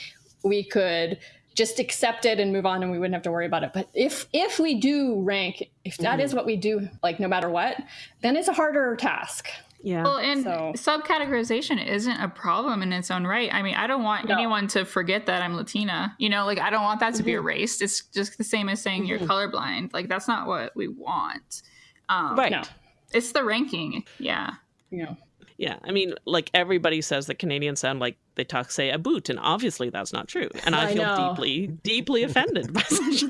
we could just accept it and move on and we wouldn't have to worry about it but if if we do rank if that mm. is what we do like no matter what then it's a harder task yeah well and so. subcategorization isn't a problem in its own right i mean i don't want no. anyone to forget that i'm latina you know like i don't want that to mm-hmm. be erased it's just the same as saying mm-hmm. you're colorblind like that's not what we want um, right no. It's the ranking yeah yeah yeah, I mean, like everybody says that Canadians sound like they talk, say, a boot, and obviously that's not true. And I, I feel know. deeply, deeply offended by (laughs) such.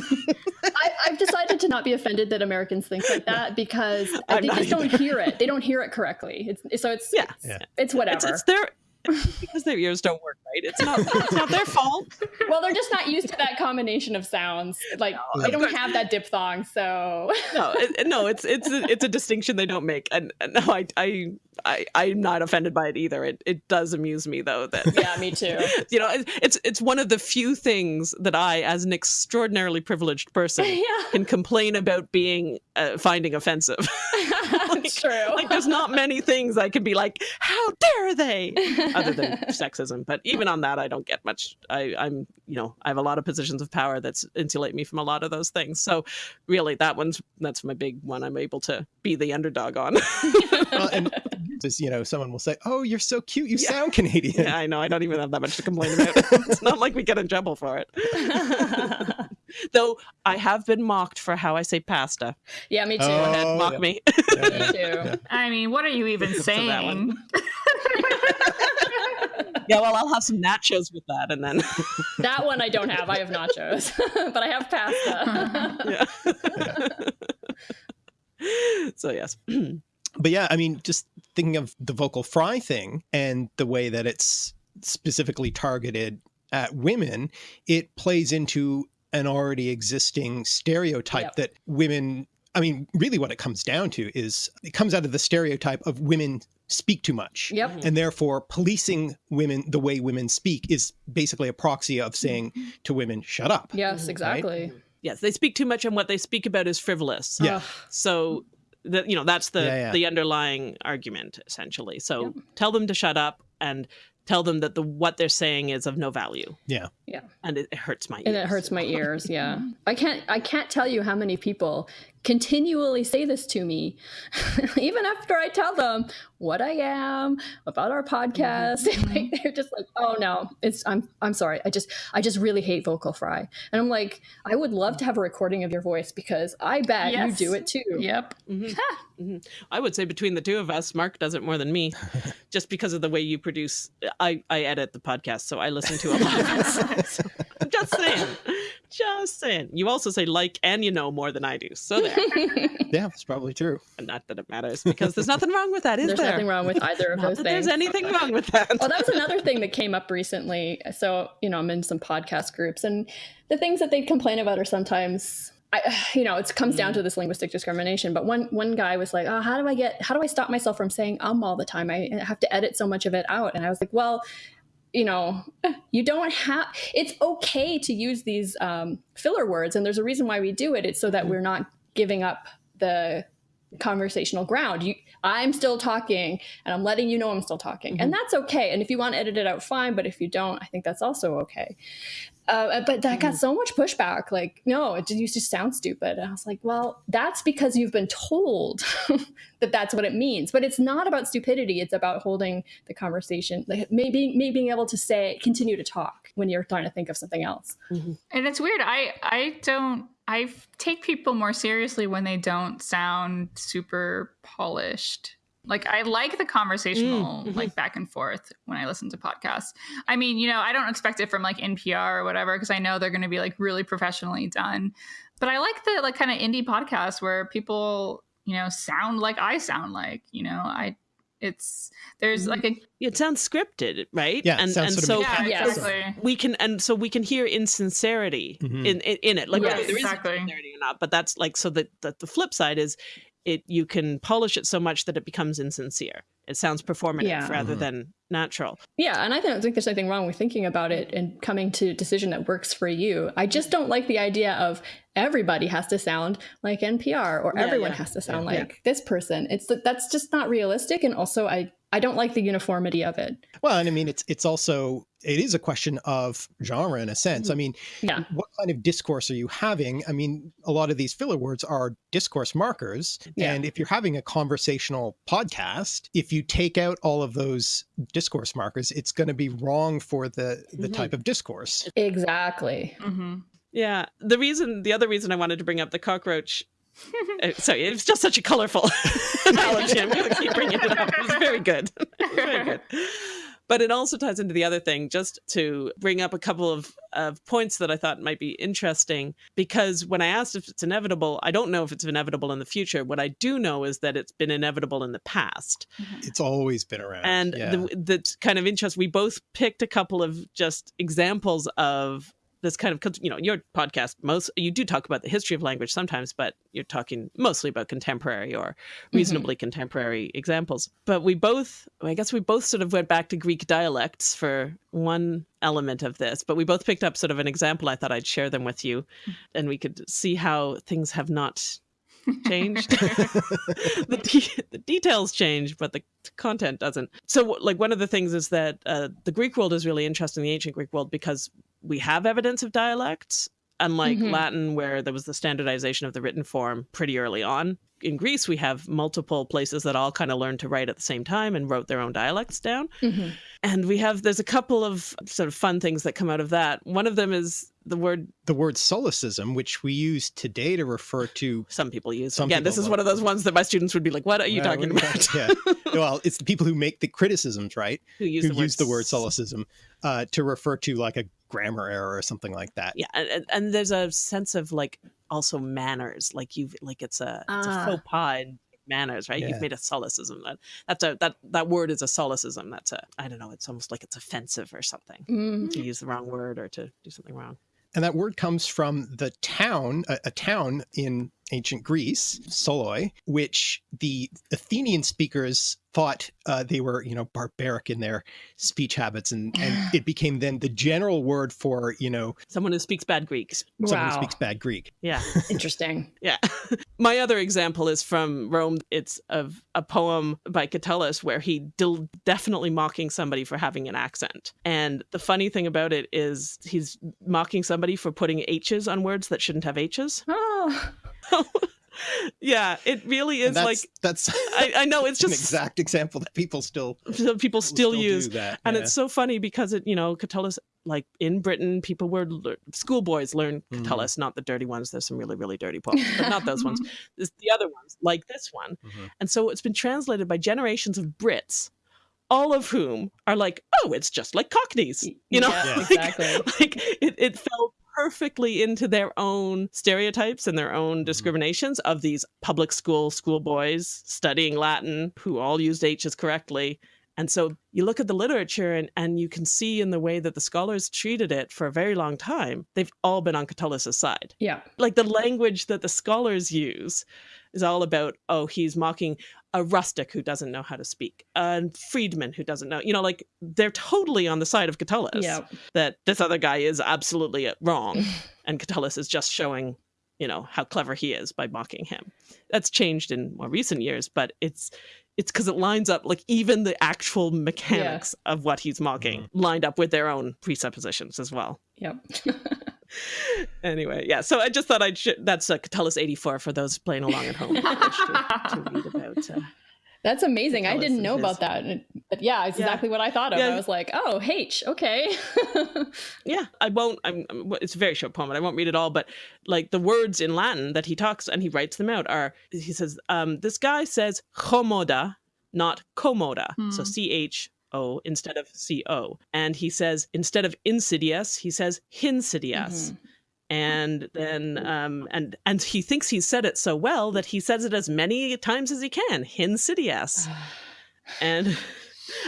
I, have decided to not be offended that Americans think like that because I, they just don't hear it. They don't hear it correctly. It's, so it's yeah, it's, yeah. it's whatever. It's, it's their (laughs) because their ears don't work right. It's not it's not their fault. (laughs) Well, they're just not used to that combination of sounds. Like no, they don't have that diphthong, so no, it, no, it's it's a, it's a distinction they don't make, and, and no, I I I I'm not offended by it either. It it does amuse me though that yeah, me too. (laughs) You know, it's it's one of the few things that I, as an extraordinarily privileged person, (laughs) yeah. can complain about being uh, finding offensive. (laughs) like, true. like there's not many things I can be like, how dare they? Other than sexism, but even on that, I don't get much. I, I'm, you know, I have a lot of positions of power that's insulate me from a lot of those things. So, really, that one's that's my big one. I'm able to be the underdog on. well, and just you know, someone will say, "Oh, you're so cute. You yeah. sound Canadian." Yeah, I know. I don't even have that much to complain about. (laughs) (laughs) it's not like we get in trouble for it. (laughs) Though I have been mocked for how I say pasta. Yeah, me too. Oh, Go ahead, mock yeah. me. Yeah, me too. Yeah. I mean, what are you even saying? yeah, well, I'll have some nachos with that, and then that one I don't have. I have nachos, but I have pasta. yeah. so yes. (clears throat) but yeah, I mean, just thinking of the vocal fry thing and the way that it's specifically targeted at women, it plays into an already existing stereotype yep. that women I mean, really what it comes down to is it comes out of the stereotype of women speak too much. Yep. And therefore policing women the way women speak is basically a proxy of saying mm-hmm. to women, shut up. Yes, exactly. Right? Yes, they speak too much and what they speak about is frivolous. Yeah. So that you know, that's the yeah, yeah. the underlying argument essentially. So yep. tell them to shut up and tell them that the what they're saying is of no value. Yeah. Yeah. And it, it hurts my ears. And it hurts my (laughs) ears, yeah. I can't I can't tell you how many people continually say this to me, (laughs) even after I tell them what I am about our podcast. (laughs) Mm-hmm. like, they're just like, "Oh no, it's I'm I'm sorry. I just I just really hate vocal fry." And I'm like, "I would love to have a recording of your voice because I bet yes. you do it too." Yep. Mm-hmm. mm-hmm. I would say between the two of us, Mark does it more than me, (laughs) just because of the way you produce. I I edit the podcast, so I listen to a lot of (laughs) it. So, I'm just saying. Just saying. You also say like and you know more than I do. So there. (laughs) yeah, that's probably true. And not that it matters because there's nothing wrong with that, is there's there? There's nothing wrong with either of (laughs) those things. There's anything wrong with that. well, that was another thing that came up recently. So, you know, I'm in some podcast groups and the things that they complain about are sometimes I, (sighs) you know, it comes down to mm. this linguistic discrimination. But one one guy was like, "Oh, how do I get? How do I stop myself from saying um all the time? I have to edit so much of it out." And I was like, "Well, you know, (laughs) you don't have, it's okay to use these um, filler words. And there's a reason why we do it. It's so that mm-hmm. we're not giving up the conversational ground. You, I'm still talking and I'm letting you know I'm still talking. Mm-hmm. And that's okay. And if you want to edit it out, fine. But if you don't, I think that's also okay. Uh, but that got mm-hmm. so much pushback. Like, no, it just, just sounds stupid. And I was like, well, that's because you've been told (laughs) that that's what it means. But it's not about stupidity. It's about holding the conversation, like maybe, maybe being able to say, continue to talk when you're trying to think of something else. Mm-hmm. And it's weird. I, I don't I take people more seriously when they don't sound super polished. Like I like the conversational Mm, mhm. like back and forth when I listen to podcasts. I mean, you know, I don't expect it from like NPR or whatever because I know they're going to be like really professionally done. But I like the like kind of indie podcasts where people, you know, sound like I sound like, you know, I it's there's like a It sounds scripted, right? Yeah, and sounds and sort so of- yeah, exactly. we can and so we can hear insincerity Mhm. in, in in it like Yes, whether there is exactly. insincerity or not but that's like so that that the flip side is it you can polish it so much that it becomes insincere it sounds performative Yeah. rather Mhm. than natural Yeah, and I don't think there's anything wrong with thinking about it and coming to a decision that works for you. I just don't like the idea of everybody has to sound like NPR or Yeah, everyone yeah. has to sound Yeah. like this person. It's that's just not realistic, and also I I don't like the uniformity of it. Well, and I mean, it's it's also it is a question of genre in a sense. I mean, Yeah. what kind of discourse are you having? I mean, a lot of these filler words are discourse markers, Yeah. and if you're having a conversational podcast, if you take out all of those discourse markers, it's going to be wrong for the the Mhm. type of discourse. Exactly. hmm yeah the reason the other reason i wanted to bring up the cockroach uh, sorry it was just such a colorful (laughs) analogy i'm going to keep bringing it up. It was very good. (laughs) Very good. But it also ties into the other thing just to bring up a couple of, of points that i thought might be interesting because when i asked if it's inevitable i don't know if it's inevitable in the future. What i do know is that it's been inevitable in the past. It's always been around, and yeah. the, the kind of interest we both picked a couple of just examples of this kind of you know your podcast most you do talk about the history of language sometimes but you're talking mostly about contemporary or mm-hmm. reasonably contemporary examples. But we both i guess we both sort of went back to greek dialects for one element of this but we both picked up sort of an example i thought i'd share them with you mm. and we could see how things have not changed (laughs) (laughs) the, de- the details change, but the content doesn't. So, like, one of the things is that uh, the Greek world is really interesting, the ancient Greek world, because we have evidence of dialects, unlike Mhm. Latin, where there was the standardization of the written form pretty early on. In Greece, we have multiple places that all kind of learned to write at the same time and wrote their own dialects down. Mhm. And we have, there's a couple of sort of fun things that come out of that. One of them is the word the word solecism, which we use today to refer to some people use. Some Again, this is one of those ones that my students would be like, what are you Uh, talking what- about? yeah. (laughs) Well, it's the people who make the criticisms, right? Who use who the word use the word solecism uh, to refer to like a grammar error or something like that. yeah and, and- and there's a sense of like also manners like you've like it's a it's a Ah. faux pas in manners right Yeah. you've made a solecism that that's a that that word is a solecism that's a i don't know it's almost like it's offensive or something Mm. to use the wrong word or to do something wrong And that word comes from the town, a, a town in ancient Greece, Soloi, which the Athenian speakers thought uh, they were, you know, barbaric in their speech habits, and, and it (sighs) became then the general word for, you know, someone who speaks bad greek someone Wow. who speaks bad Greek. yeah (laughs) Interesting. Yeah. (laughs) My other example is from Rome. It's of a poem by Catullus where he del- definitely mocking somebody for having an accent. And the funny thing about it is he's mocking somebody for putting H's on words that shouldn't have H's. Oh, (laughs) yeah, it really is that's, like that's (laughs) I, I know it's an just exact example that people still (laughs) people still, do use that. and yeah. it's so funny because it, you know, Catullus, like in Britain, people were schoolboys learn Mhm. Catullus, not the dirty ones. There's some really, really dirty poems, but not those ones. (laughs) There's the other ones, like this one. Mhm. And so it's been translated by generations of Brits, all of whom are like, oh, it's just like Cockneys, you know? Yeah. Like- exactly. like it, it fell perfectly into their own stereotypes and their own Mm-hmm. discriminations of these public school schoolboys studying Latin who all used H's correctly. And so you look at the literature and, and you can see in the way that the scholars treated it for a very long time, they've all been on Catullus' side. Yeah. Like the language that the scholars use is all about, oh, he's mocking a rustic who doesn't know how to speak, a freedman who doesn't know, you know, like they're totally on the side of Catullus. Yeah. that this other guy is absolutely wrong (laughs) and Catullus is just showing you know how clever he is by mocking him. That's changed in more recent years but it's it's because it lines up like even the actual mechanics of what he's mocking lined up with their own presuppositions as well. Yep. (laughs) anyway yeah so i just thought i'd sh- that's uh, catullus 84 for those playing along at home. (laughs) Who wish to, to read uh, (laughs) That's amazing. I didn't know about that. But yeah, it's Yeah. exactly what I thought of. Yeah. I was like, oh, H, okay. (laughs) Yeah, I won't. I'm, it's a very short poem, and I won't read it all. But like the words in Latin that he talks and he writes them out are he says, um, "This guy says chommoda, not commoda, so Hmm. C H O instead of C O. And he says instead of insidious, he says hinsidious. Mhm. And then, um, and and he thinks he said it so well that he says it as many times as he can, hinsidious. (sighs) And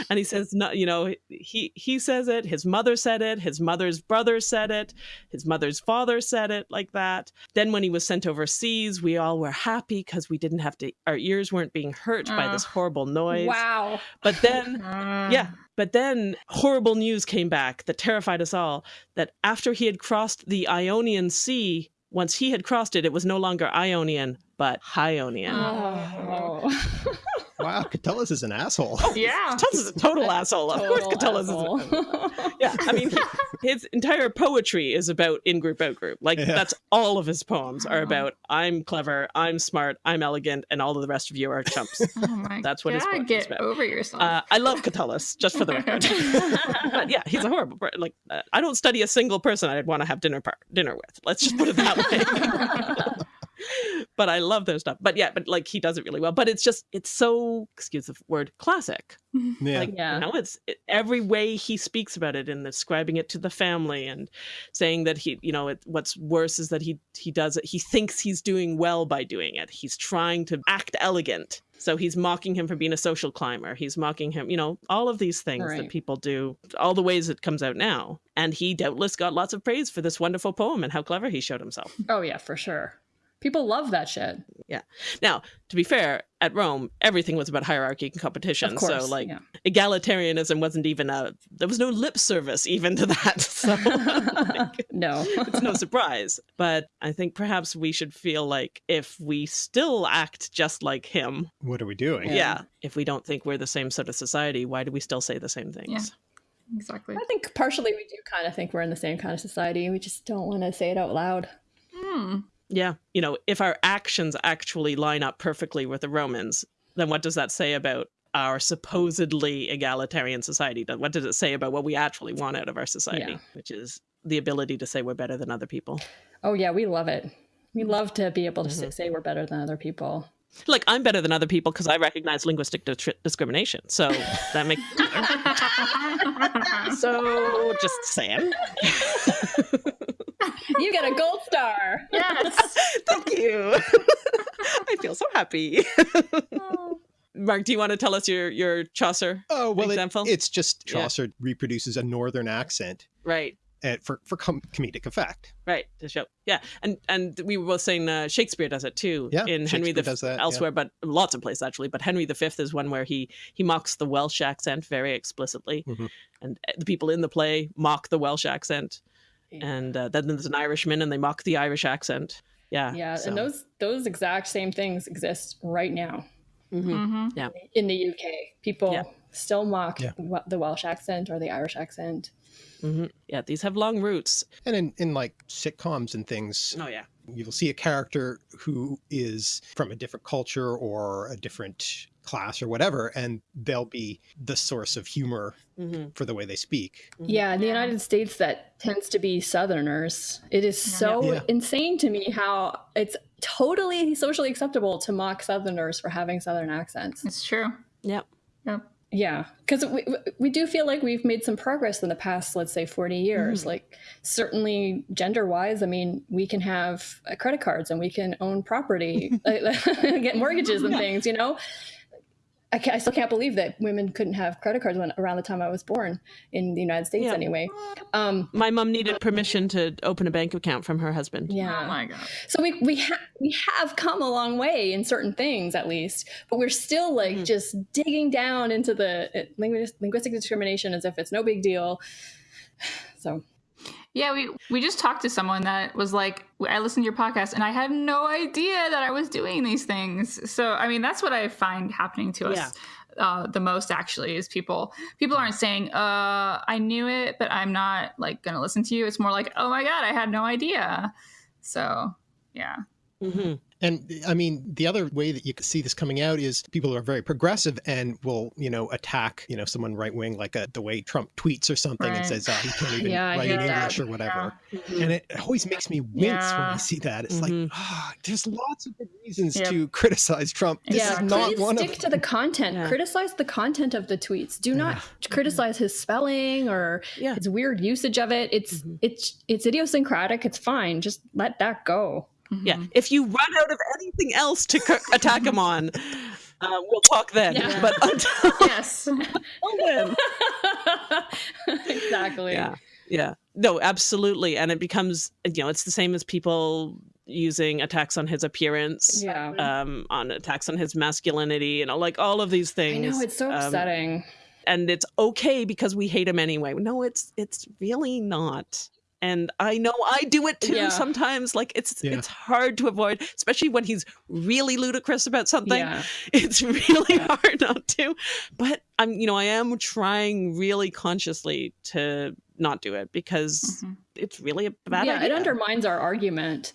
and he says no you know he he says it his mother said it his mother's brother said it his mother's father said it like that. Then when he was sent overseas we all were happy because we didn't have to our ears weren't being hurt by this horrible noise. Wow. but then Uh, (laughs) yeah but then horrible news came back that terrified us all that after he had crossed the ionian sea once he had crossed it it was no longer ionian but Hionian. Oh. (laughs) Wow, Catullus is an asshole. Yeah. (laughs) Catullus is a total asshole. Of course, Total Catullus is. asshole. (laughs) yeah, I mean, he, his entire poetry is about in group, out group. Like Yeah. that's all of his poems are about. I'm clever, I'm smart, I'm elegant, and all of the rest of you are chumps. (laughs) Oh my That's what his God, poetry is get about. over yourself. Uh, I love Catullus, just for the record. but yeah, he's a horrible. person. Like uh, I don't study a single person I'd want to have dinner par- dinner with. Let's just put it that way. But I love their stuff. But yeah, but like he does it really well. But it's just it's so excuse the word classic. (laughs) Yeah. Like Yeah. you know, it's it, every way he speaks about it and describing it to the family and saying that he, you know, it, what's worse is that he he does it. He thinks he's doing well by doing it. He's trying to act elegant. So he's mocking him for being a social climber. He's mocking him, you know, all of these things that people do, all the ways it comes out now. And he doubtless got lots of praise for this wonderful poem and how clever he showed himself. oh yeah, for sure. People love that shit. Yeah. Now, to be fair, at Rome, everything was about hierarchy and competition. Of course. so like yeah. egalitarianism wasn't even a there was no lip service even to that (laughs) so (laughs) no. (laughs) it's no surprise but i think perhaps we should feel like if we still act just like him What are we doing? yeah, Yeah. if we don't think we're the same sort of society why do we still say the same things Yeah exactly. I think partially we do kind of think we're in the same kind of society. We just don't want to say it out loud. Hmm. Yeah you know if our actions actually line up perfectly with the romans then what does that say about our supposedly egalitarian society what does it say about what we actually want out of our society Yeah. which is the ability to say we're better than other people Oh yeah, we love it. We love to be able to Mm-hmm. say we're better than other people. Like I'm better than other people because I recognize linguistic di- discrimination. So that makes (laughs) so just saying. (laughs) You get a gold star. yes. (laughs) Thank you. I feel so happy. Mark, do you want to tell us your your Chaucer Oh well, it- example? it's just Yeah. Chaucer reproduces a northern accent right? Uh, for for com- comedic effect. Right to show, yeah, and and we were both saying uh, Shakespeare does it too. Yeah, in Henry the Shakespeare does that, yeah. elsewhere, but lots of places actually. But Henry V is one where he he mocks the Welsh accent very explicitly, Mhm. and uh, the people in the play mock the Welsh accent, and uh, then there's an Irishman and they mock the Irish accent. Yeah, Yeah, so- and those those exact same things exist right now Mhm. hmm in the UK. People Yeah. still mock Yeah. the Welsh accent or the Irish accent. Mhm. yeah, these have long roots. And in, in like sitcoms and things, Oh yeah, you'll see a character who is from a different culture or a different class or whatever, and they'll be the source of humor hmm for the way they speak. Yeah, in the United States, that tends to be Southerners. It is so Yeah. insane to me how it's totally socially acceptable to mock Southerners for having Southern accents. It's true. yep. Yeah, because we, we do feel like we've made some progress in the past, let's say, 40 years. Like, certainly gender wise, I mean, we can have uh, credit cards and we can own property, (laughs) (laughs) get mortgages and things, you know? I, ca I still can't believe that women couldn't have credit cards when, around the time I was born in the United States, Yeah. anyway. Um, My mom needed permission to open a bank account from her husband. yeah. Oh my god. So we we ha- we have come a long way in certain things, at least, but we're still like Mhm. just digging down into the uh, linguis- linguistic discrimination as if it's no big deal. (sighs) So Yeah, we we just talked to someone that was like, I listened to your podcast and I had no idea that I was doing these things. So I mean, that's what I find happening to us. Yeah. Uh, the most actually is people people aren't saying uh i knew it but i'm not like gonna listen to you it's more like oh my god i had no idea so yeah hmm And I mean, the other way that you can see this coming out is people who are very progressive and will, you know, attack, you know, someone right wing, like a, the way Trump tweets or something and says, oh, he can't (laughs) even Yeah, write hate in that. English or whatever. Mm-hmm. And it always makes me wince when I see that. It's Mhm. like, ah, there's lots of good reasons Yep. to criticize Trump. This yeah, is not please one stick of to the content. Yeah. Criticize the content of the tweets. Do not criticize his spelling or Yeah. his weird usage of it. It's Mhm. it's it's idiosyncratic. It's fine. Just let that go. Yeah. Mhm. If you run out of anything else to c- attack him on, (laughs) uh, we'll talk then. Yeah. But (laughs) until (laughs) yes. then, exactly. yeah, yeah, no, absolutely. And it becomes, you know, it's the same as people using attacks on his appearance, Yeah. um, on attacks on his masculinity, you know, like all of these things. I know it's so um, upsetting. and it's okay because we hate him anyway. No, it's it's really not. And I know I do it too Yeah. sometimes. Like it's Yeah. it's hard to avoid, especially when he's really ludicrous about something. yeah. (laughs) It's really hard not to. But I'm, you know, I am trying really consciously to not do it because Mhm. it's really a bad yeah, idea. it undermines our argument.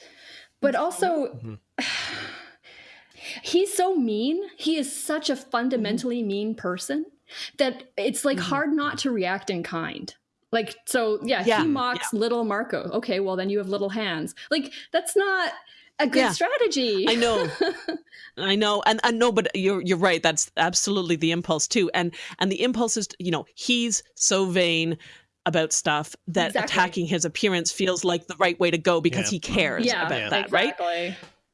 But also Mhm. (sighs) he's so mean. He is such a fundamentally mean person that it's like Mhm. hard not to react in kind. Like so yeah, Yeah, he mocks little Marco. Okay, well then you have little hands. Like that's not a good Yeah. strategy. I know. (laughs) I know, and I know, but you're you're right. That's absolutely the impulse too, and and the impulse is, you know, he's so vain about stuff that Exactly. attacking his appearance feels like the right way to go because Yeah. he cares yeah, about Yeah. that, right?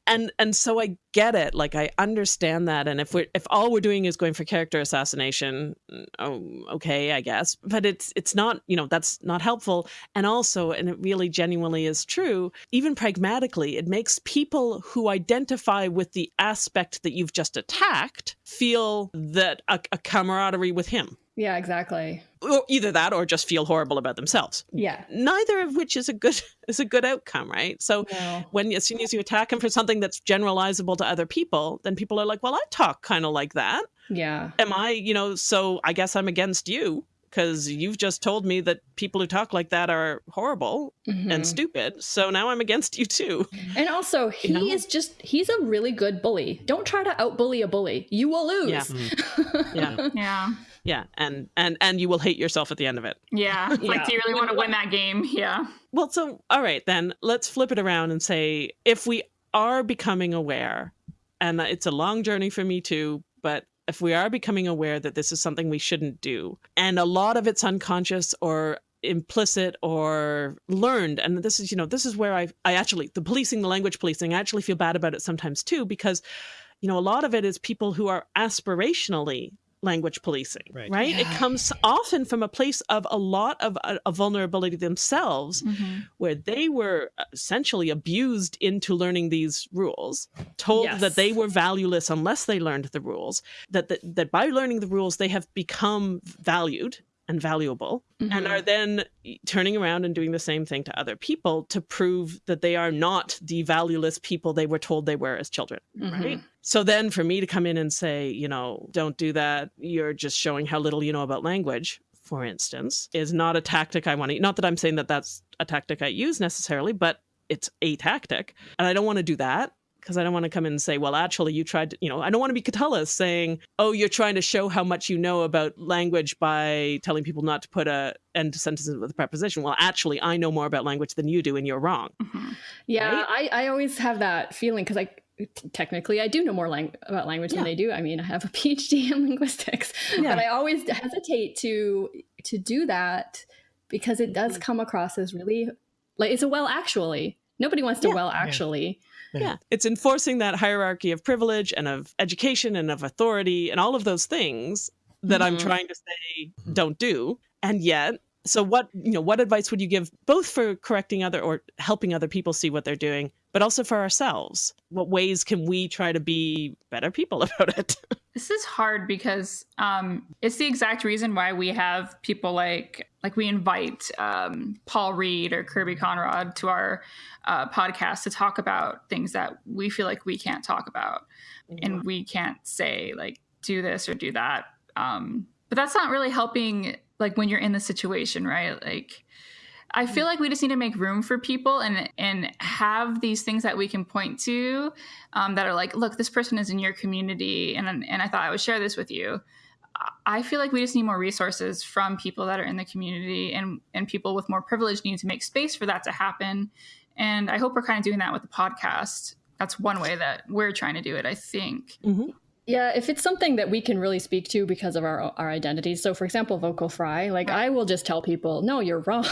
And and so I get it, like I understand that, and if we're if all we're doing is going for character assassination, oh, okay, I guess, but it's it's not, you know, that's not helpful, and also, and it really genuinely is true, even pragmatically, it makes people who identify with the aspect that you've just attacked feel that a, a camaraderie with him. Yeah, exactly. Or either that or just feel horrible about themselves. Yeah. Neither of which is a good (laughs) is a good outcome, right? So No. when as soon as you attack him for something that's generalizable to other people, then people are like, "Well, I talk kind of like that. Yeah. Am I, you know, so I guess I'm against you because you've just told me that people who talk like that are horrible Mhm. and stupid. So now I'm against you too." And also, he know? is just, he's a really good bully. Don't try to outbully a bully. You will lose. (laughs) Yeah. Yeah. Yeah. Yeah, and and and you will hate yourself at the end of it. Yeah. Yeah. (laughs) Like, do you really want to win that game? Yeah. Well, so all right, then let's flip it around and say if we are becoming aware, and it's a long journey for me too, but if we are becoming aware that this is something we shouldn't do, and a lot of it's unconscious or implicit or learned and this is you know this is where i i actually the policing the language policing i actually feel bad about it sometimes too because you know a lot of it is people who are aspirationally language policing Right. right, it comes often from a place of a lot of uh, a vulnerability themselves Mhm. where they were essentially abused into learning these rules, told Yes. that they were valueless unless they learned the rules, that, that that by learning the rules they have become valued and valuable and Mhm. are then turning around and doing the same thing to other people to prove that they are not the valueless people they were told they were as children Mhm. right? So then for me to come in and say, you know, don't do that, you're just showing how little you know about language, for instance, is not a tactic I want to, not that I'm saying that that's a tactic I use necessarily, but it's a tactic. And I don't want to do that because I don't want to come in and say, well, actually, you tried to, you know, I don't want to be Catullus saying, oh, you're trying to show how much you know about language by telling people not to put a end to sentences with a preposition. Well, actually, I know more about language than you do, and you're wrong. Mhm. Yeah, Right? I, I always have that feeling because I t- technically I do know more lang- about language Yeah. than they do. I mean, I have a (laughs) PhD in linguistics, Yeah. but I always hesitate to to do that because it does Mm-hmm. come across as really like it's a well actually. Nobody wants to Yeah. well actually. Yeah. It's enforcing that hierarchy of privilege and of education and of authority and all of those things that I'm Mhm. trying to say don't do. And yet, so what, you know, what advice would you give both for correcting other or helping other people see what they're doing, but also for ourselves? What ways can we try to be better people (laughs) about it? This is hard because um, it's the exact reason why we have people like like we invite um, Paul Reed or Kirby Conrod to our uh, podcast to talk about things that we feel like we can't talk about and we can't say like do this or do that. Um, but that's not really helping like when you're in the situation, right? Like I feel like we just need to make room for people and and have these things that we can point to um, that are like, look, this person is in your community, and and I thought I would share this with you. I feel like we just need more resources from people that are in the community, and and people with more privilege need to make space for that to happen. And I hope we're kind of doing that with the podcast. That's one way that we're trying to do it. I think. Mm-hmm. Yeah, if it's something that we can really speak to because of our our identities. So, for example, vocal fry, like right. I will just tell people, "No, you're wrong."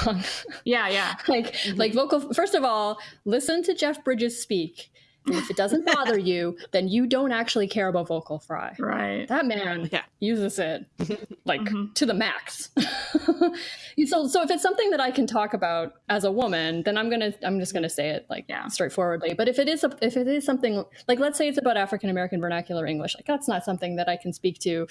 Yeah, yeah. (laughs) like, mm-hmm. like vocal. First of all, listen to Jeff Bridges speak. And if it doesn't bother you, then you don't actually care about vocal fry. Right. That man yeah. uses it (laughs) like mm-hmm. to the max. (laughs) so so if it's something that I can talk about as a woman, then I'm gonna I'm just gonna say it like yeah. straightforwardly. But if it is a, if it is something like let's say it's about African American vernacular English, like that's not something that I can speak to.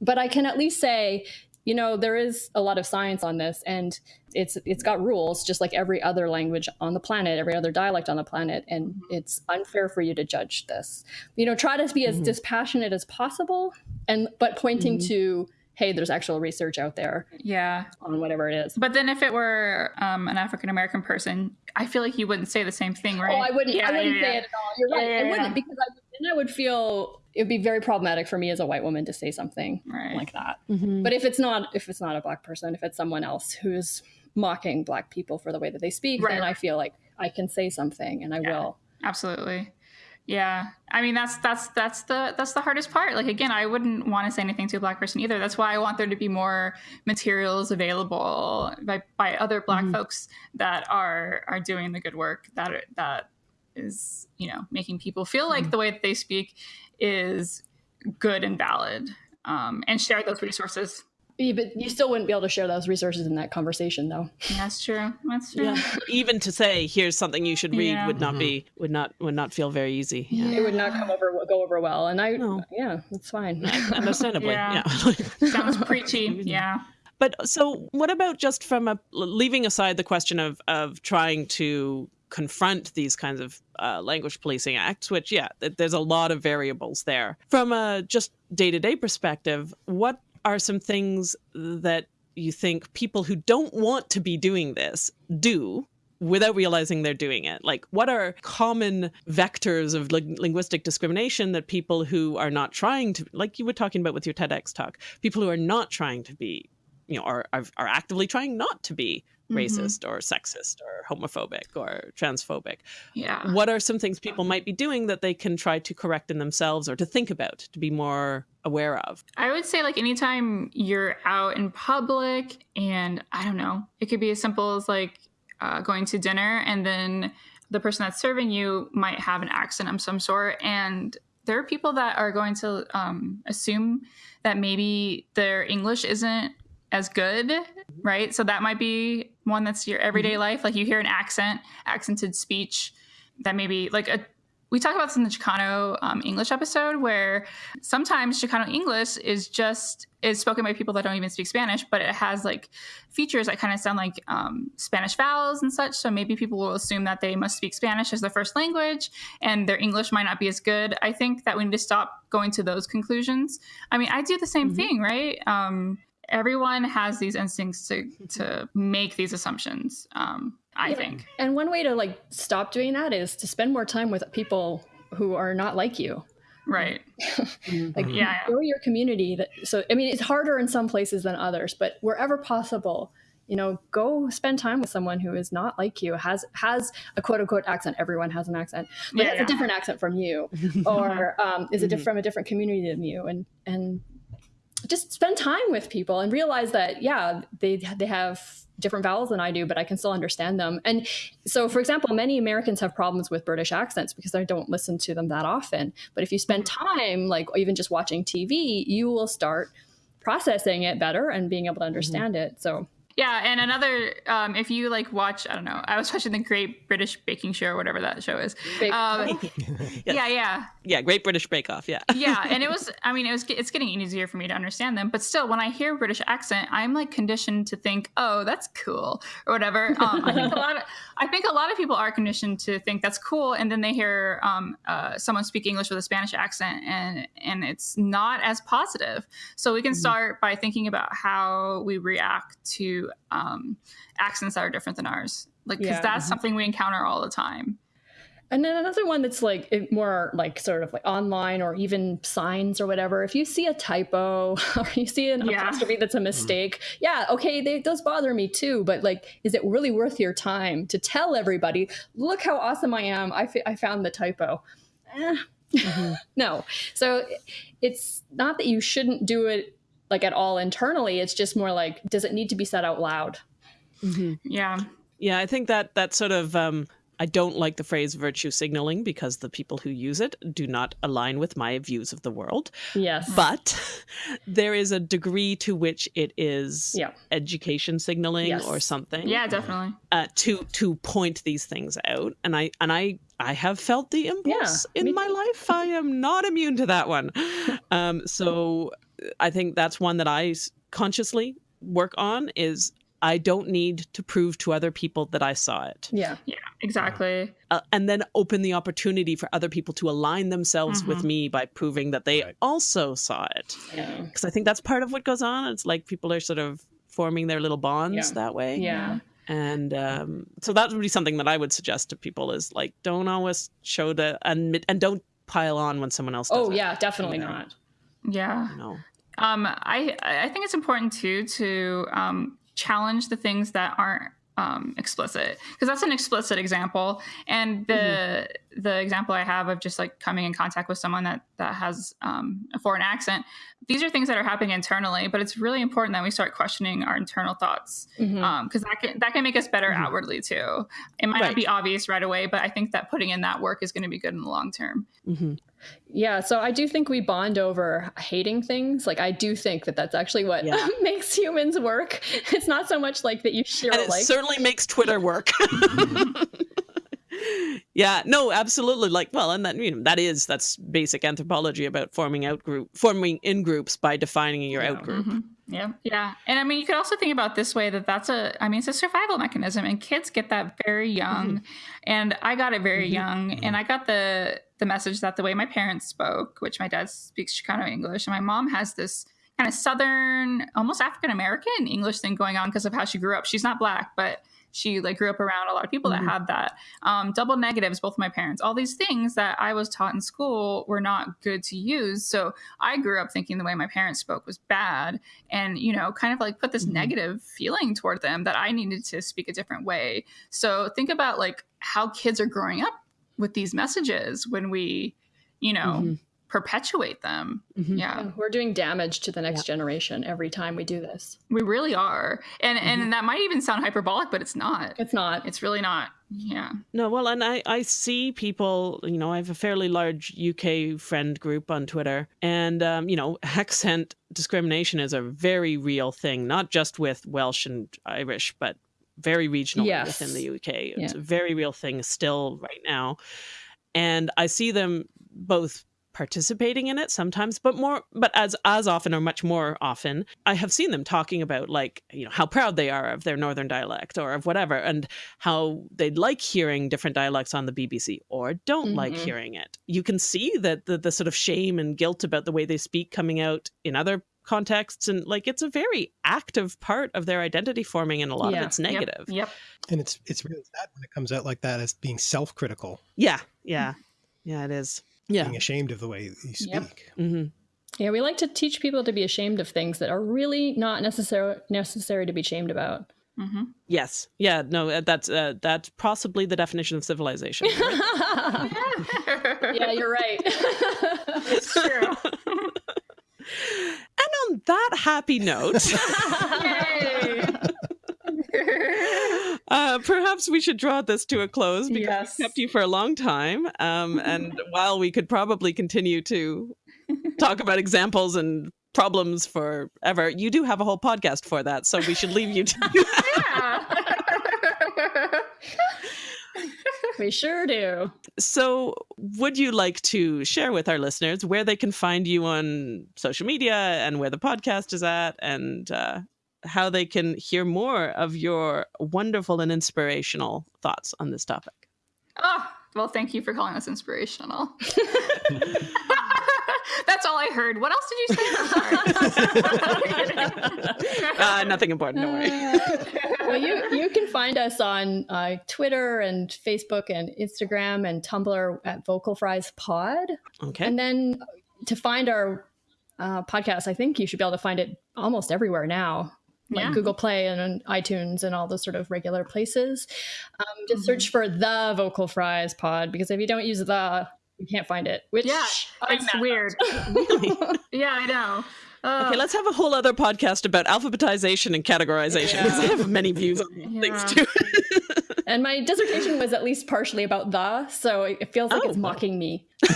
But I can at least say, you know there is a lot of science on this and it's it's got rules just like every other language on the planet every other dialect on the planet and mm-hmm. it's unfair for you to judge this you know try to be as mm-hmm. dispassionate as possible and but pointing mm-hmm. to hey there's actual research out there yeah on whatever it is but then if it were um, an african american person i feel like you wouldn't say the same thing right oh i wouldn't yeah, i wouldn't yeah, say yeah. it at all you're right i wouldn't because I, then I would feel it would be very problematic for me as a white woman to say something right. like that. Mm-hmm. But if it's not if it's not a black person, if it's someone else who's mocking black people for the way that they speak, right. then I feel like I can say something and I yeah, will. Absolutely. Yeah. I mean that's that's that's the that's the hardest part. Like again, I wouldn't want to say anything to a black person either. That's why I want there to be more materials available by by other black mm-hmm. folks that are are doing the good work that that is, you know, making people feel like mm-hmm. the way that they speak is good and valid um, and share those resources. Yeah, but you still wouldn't be able to share those resources in that conversation, though. That's true. That's true. Yeah. (laughs) Even to say, "Here's something you should read," yeah. would not mm-hmm. be would not would not feel very easy. Yeah. It would not come over go over well, and I, no. yeah, it's fine. Understandably, (laughs) yeah. (laughs) Sounds preachy. Yeah. But so, what about just from a leaving aside the question of of trying to confront these kinds of uh, language policing acts, which, yeah, there's a lot of variables there. From a just day to day perspective, what are some things that you think people who don't want to be doing this do without realizing they're doing it? Like, what are common vectors of li- linguistic discrimination that people who are not trying to, like you were talking about with your TEDx talk, people who are not trying to be, you know, are, are, are actively trying not to be mm-hmm. racist or sexist or homophobic or transphobic. Yeah. What are some things people might be doing that they can try to correct in themselves or to think about to be more aware of? I would say like anytime you're out in public and I don't know, it could be as simple as like uh, going to dinner and then the person that's serving you might have an accent of some sort and there are people that are going to um, assume that maybe their English isn't as good, right? So that might be one that's your everyday mm-hmm. life. Like you hear an accent, accented speech that maybe like a we talk about this in the Chicano um, English episode where sometimes Chicano English is just is spoken by people that don't even speak Spanish, but it has like features that kind of sound like um, Spanish vowels and such. So maybe people will assume that they must speak Spanish as their first language, and their English might not be as good. I think that we need to stop going to those conclusions. I mean, I do the same mm-hmm. thing, right? Um, everyone has these instincts to to make these assumptions um, i yeah. think and one way to like stop doing that is to spend more time with people who are not like you right (laughs) like yeah, yeah. grow your community that so i mean it's harder in some places than others but wherever possible you know go spend time with someone who is not like you has has a quote unquote accent everyone has an accent but yeah, it's yeah. a different accent from you (laughs) or um, is it mm-hmm. from a different community than you and and just spend time with people and realize that yeah they they have different vowels than I do, but I can still understand them. And so, for example, many Americans have problems with British accents because I don't listen to them that often. But if you spend time, like even just watching TV, you will start processing it better and being able to mm-hmm. understand mm-hmm. it. So yeah, and another, um, if you like watch, I don't know, I was watching the Great British Baking Show or whatever that show is. Um, (laughs) yes. Yeah, yeah, yeah. Great British Bake Off. Yeah, yeah, (laughs) and it was. I mean, it was. It's getting easier for me to understand them, but still, when I hear British accent, I'm like conditioned to think, oh, that's cool or whatever. Um, I think a lot of I think a lot of people are conditioned to think that's cool, and then they hear um, uh, someone speak English with a Spanish accent, and and it's not as positive. So we can mm-hmm. start by thinking about how we react to um, accents that are different than ours, like because yeah. that's mm-hmm. something we encounter all the time. And then another one that's like more like sort of like online or even signs or whatever. If you see a typo (laughs) or you see an yeah. apostrophe that's a mistake, mm. yeah, okay, they, those bother me too. But like, is it really worth your time to tell everybody, look how awesome I am? I, I found the typo. Eh. Mm-hmm. (laughs) no. So it's not that you shouldn't do it like at all internally. It's just more like, does it need to be said out loud? Mm-hmm. Yeah. Yeah, I think that that sort of um, I don't like the phrase virtue signaling because the people who use it do not align with my views of the world. Yes. But (laughs) there is a degree to which it is yeah. education signaling yes. or something. Yeah, definitely. Uh, to to point these things out. And I and I I have felt the impulse yeah, in my life. I am not immune to that one. (laughs) Um, so I think that's one that I consciously work on is I don't need to prove to other people that I saw it. Yeah. Yeah, exactly. Uh, and then open the opportunity for other people to align themselves mm-hmm. with me by proving that they right. also saw it. Yeah. Because I think that's part of what goes on. It's like people are sort of forming their little bonds yeah. that way. Yeah. And um, so that would be something that I would suggest to people is like, don't always show the, and, and don't pile on when someone else does Oh, it, yeah, definitely you know? not. Yeah. You know? Um, I I think it's important too to um, challenge the things that aren't um, explicit because that's an explicit example and the mm-hmm. the example i have of just like coming in contact with someone that that has um, a foreign accent these are things that are happening internally but it's really important that we start questioning our internal thoughts because mm-hmm. um, that can that can make us better mm-hmm. outwardly too it might right. not be obvious right away but i think that putting in that work is going to be good in the long term mm-hmm. Yeah, so I do think we bond over hating things. Like I do think that that's actually what yeah. (laughs) makes humans work. It's not so much like that you (laughs) share. And it like. certainly makes Twitter work. (laughs) yeah, no, absolutely. Like, well, and that you know that is that's basic anthropology about forming out group, forming in groups by defining your yeah. out group. Mm-hmm. Yeah, yeah, and I mean, you could also think about this way that that's a, I mean, it's a survival mechanism, and kids get that very young, mm-hmm. and I got it very mm-hmm. young, and mm-hmm. I got the the message that the way my parents spoke, which my dad speaks Chicano English, and my mom has this kind of Southern, almost African American English thing going on because of how she grew up. She's not black, but she like grew up around a lot of people mm-hmm. that had that. Um, double negatives both my parents. All these things that i was taught in school were not good to use. So i grew up thinking the way my parents spoke was bad and you know kind of like put this mm-hmm. negative feeling toward them that i needed to speak a different way. So think about like how kids are growing up with these messages when we you know mm-hmm perpetuate them. Mm-hmm. Yeah. yeah. We're doing damage to the next yeah. generation every time we do this. We really are. And mm-hmm. and that might even sound hyperbolic, but it's not. It's not. It's really not. Yeah. No, well, and I, I see people, you know, I have a fairly large UK friend group on Twitter. And, um, you know, (laughs) accent discrimination is a very real thing, not just with Welsh and Irish, but very regional yes. within the UK. It's yeah. a very real thing still right now. And I see them both participating in it sometimes but more but as as often or much more often i have seen them talking about like you know how proud they are of their northern dialect or of whatever and how they'd like hearing different dialects on the bbc or don't mm-hmm. like hearing it. You can see that the, the sort of shame and guilt about the way they speak coming out in other contexts and like it's a very active part of their identity forming and a lot yeah. of it's negative. Yep, yep. and it's it's really sad when it comes out like that as being self-critical. Yeah. Yeah. Yeah it is yeah. being ashamed of the way you speak. Yep. Mm-hmm. Yeah, we like to teach people to be ashamed of things that are really not necessary necessary to be ashamed about. Mm-hmm. Yes. Yeah. No. Uh, that's uh, that's possibly the definition of civilization. Right? (laughs) (laughs) yeah, you're right. it's true. (laughs) and on that happy note. (laughs) Uh, perhaps we should draw this to a close because yes. we kept you for a long time. Um, (laughs) and while we could probably continue to talk about examples and problems forever, you do have a whole podcast for that. So we should leave you to (laughs) that. we sure do. So, would you like to share with our listeners where they can find you on social media and where the podcast is at and uh, how they can hear more of your wonderful and inspirational thoughts on this topic. Oh, well, thank you for calling us inspirational. (laughs) (laughs) That's all I heard. What else did you say? (laughs) uh, nothing important. Don't worry. Uh, well, you you can find us on uh, Twitter and Facebook and Instagram and Tumblr at Vocal Fries Pod. Okay. And then to find our uh, podcast, I think you should be able to find it almost everywhere now like yeah. Google Play and iTunes and all those sort of regular places. Um, just mm-hmm. search for the Vocal Fries Pod because if you don't use the, you can't find it. Which yeah, it's weird. (laughs) yeah, I know. Uh, okay, let's have a whole other podcast about alphabetization and categorization because yeah. I have many views on yeah. things too. (laughs) and my dissertation was at least partially about the, so it feels like oh. it's mocking me. (laughs)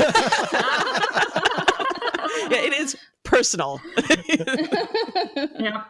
yeah, it is personal. (laughs) yeah,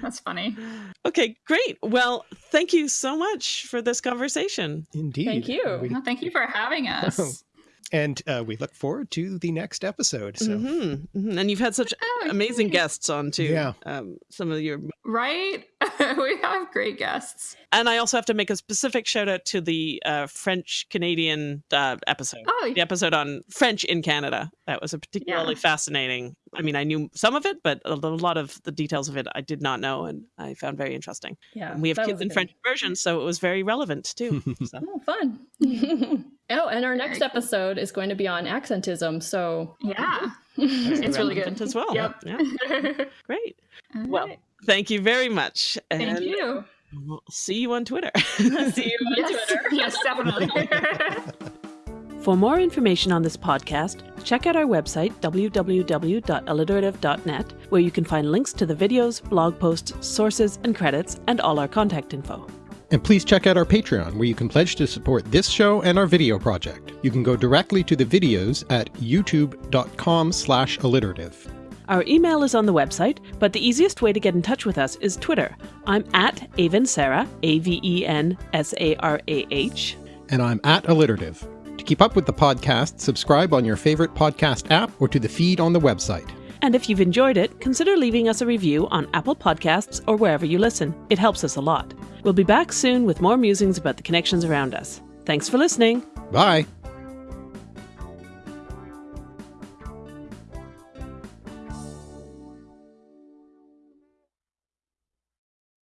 that's funny. Okay, great. Well, thank you so much for this conversation. Indeed. Thank you. We... thank you for having us (laughs) and uh, we look forward to the next episode. So. Mm-hmm. Mm-hmm. And you've had such oh, amazing guests on too. Yeah, um, some of your right. (laughs) we have great guests. And I also have to make a specific shout out to the uh, French Canadian uh, episode. Oh, the episode on French in Canada. That was a particularly yeah. fascinating. I mean, I knew some of it, but a lot of the details of it I did not know, and I found very interesting. Yeah, and we have kids in French immersion, so it was very relevant too. (laughs) So. oh, fun. (laughs) oh, and our next episode is going to be on accentism. So yeah, (laughs) it's really good as well. Yep. Yeah. Great. Well, thank you very much. Thank and you. We'll see you on Twitter. see you on yes. Twitter. yes, definitely. For more information on this podcast, check out our website, www.alliterative.net, where you can find links to the videos, blog posts, sources, and credits, and all our contact info. And please check out our Patreon, where you can pledge to support this show and our video project. You can go directly to the videos at youtube.com slash alliterative. Our email is on the website, but the easiest way to get in touch with us is Twitter. I'm at Avensarah, A-V-E-N-S-A-R-A-H. And I'm at alliterative. To keep up with the podcast, subscribe on your favorite podcast app or to the feed on the website. And if you've enjoyed it, consider leaving us a review on Apple Podcasts or wherever you listen. It helps us a lot. We'll be back soon with more musings about the connections around us. Thanks for listening. Bye.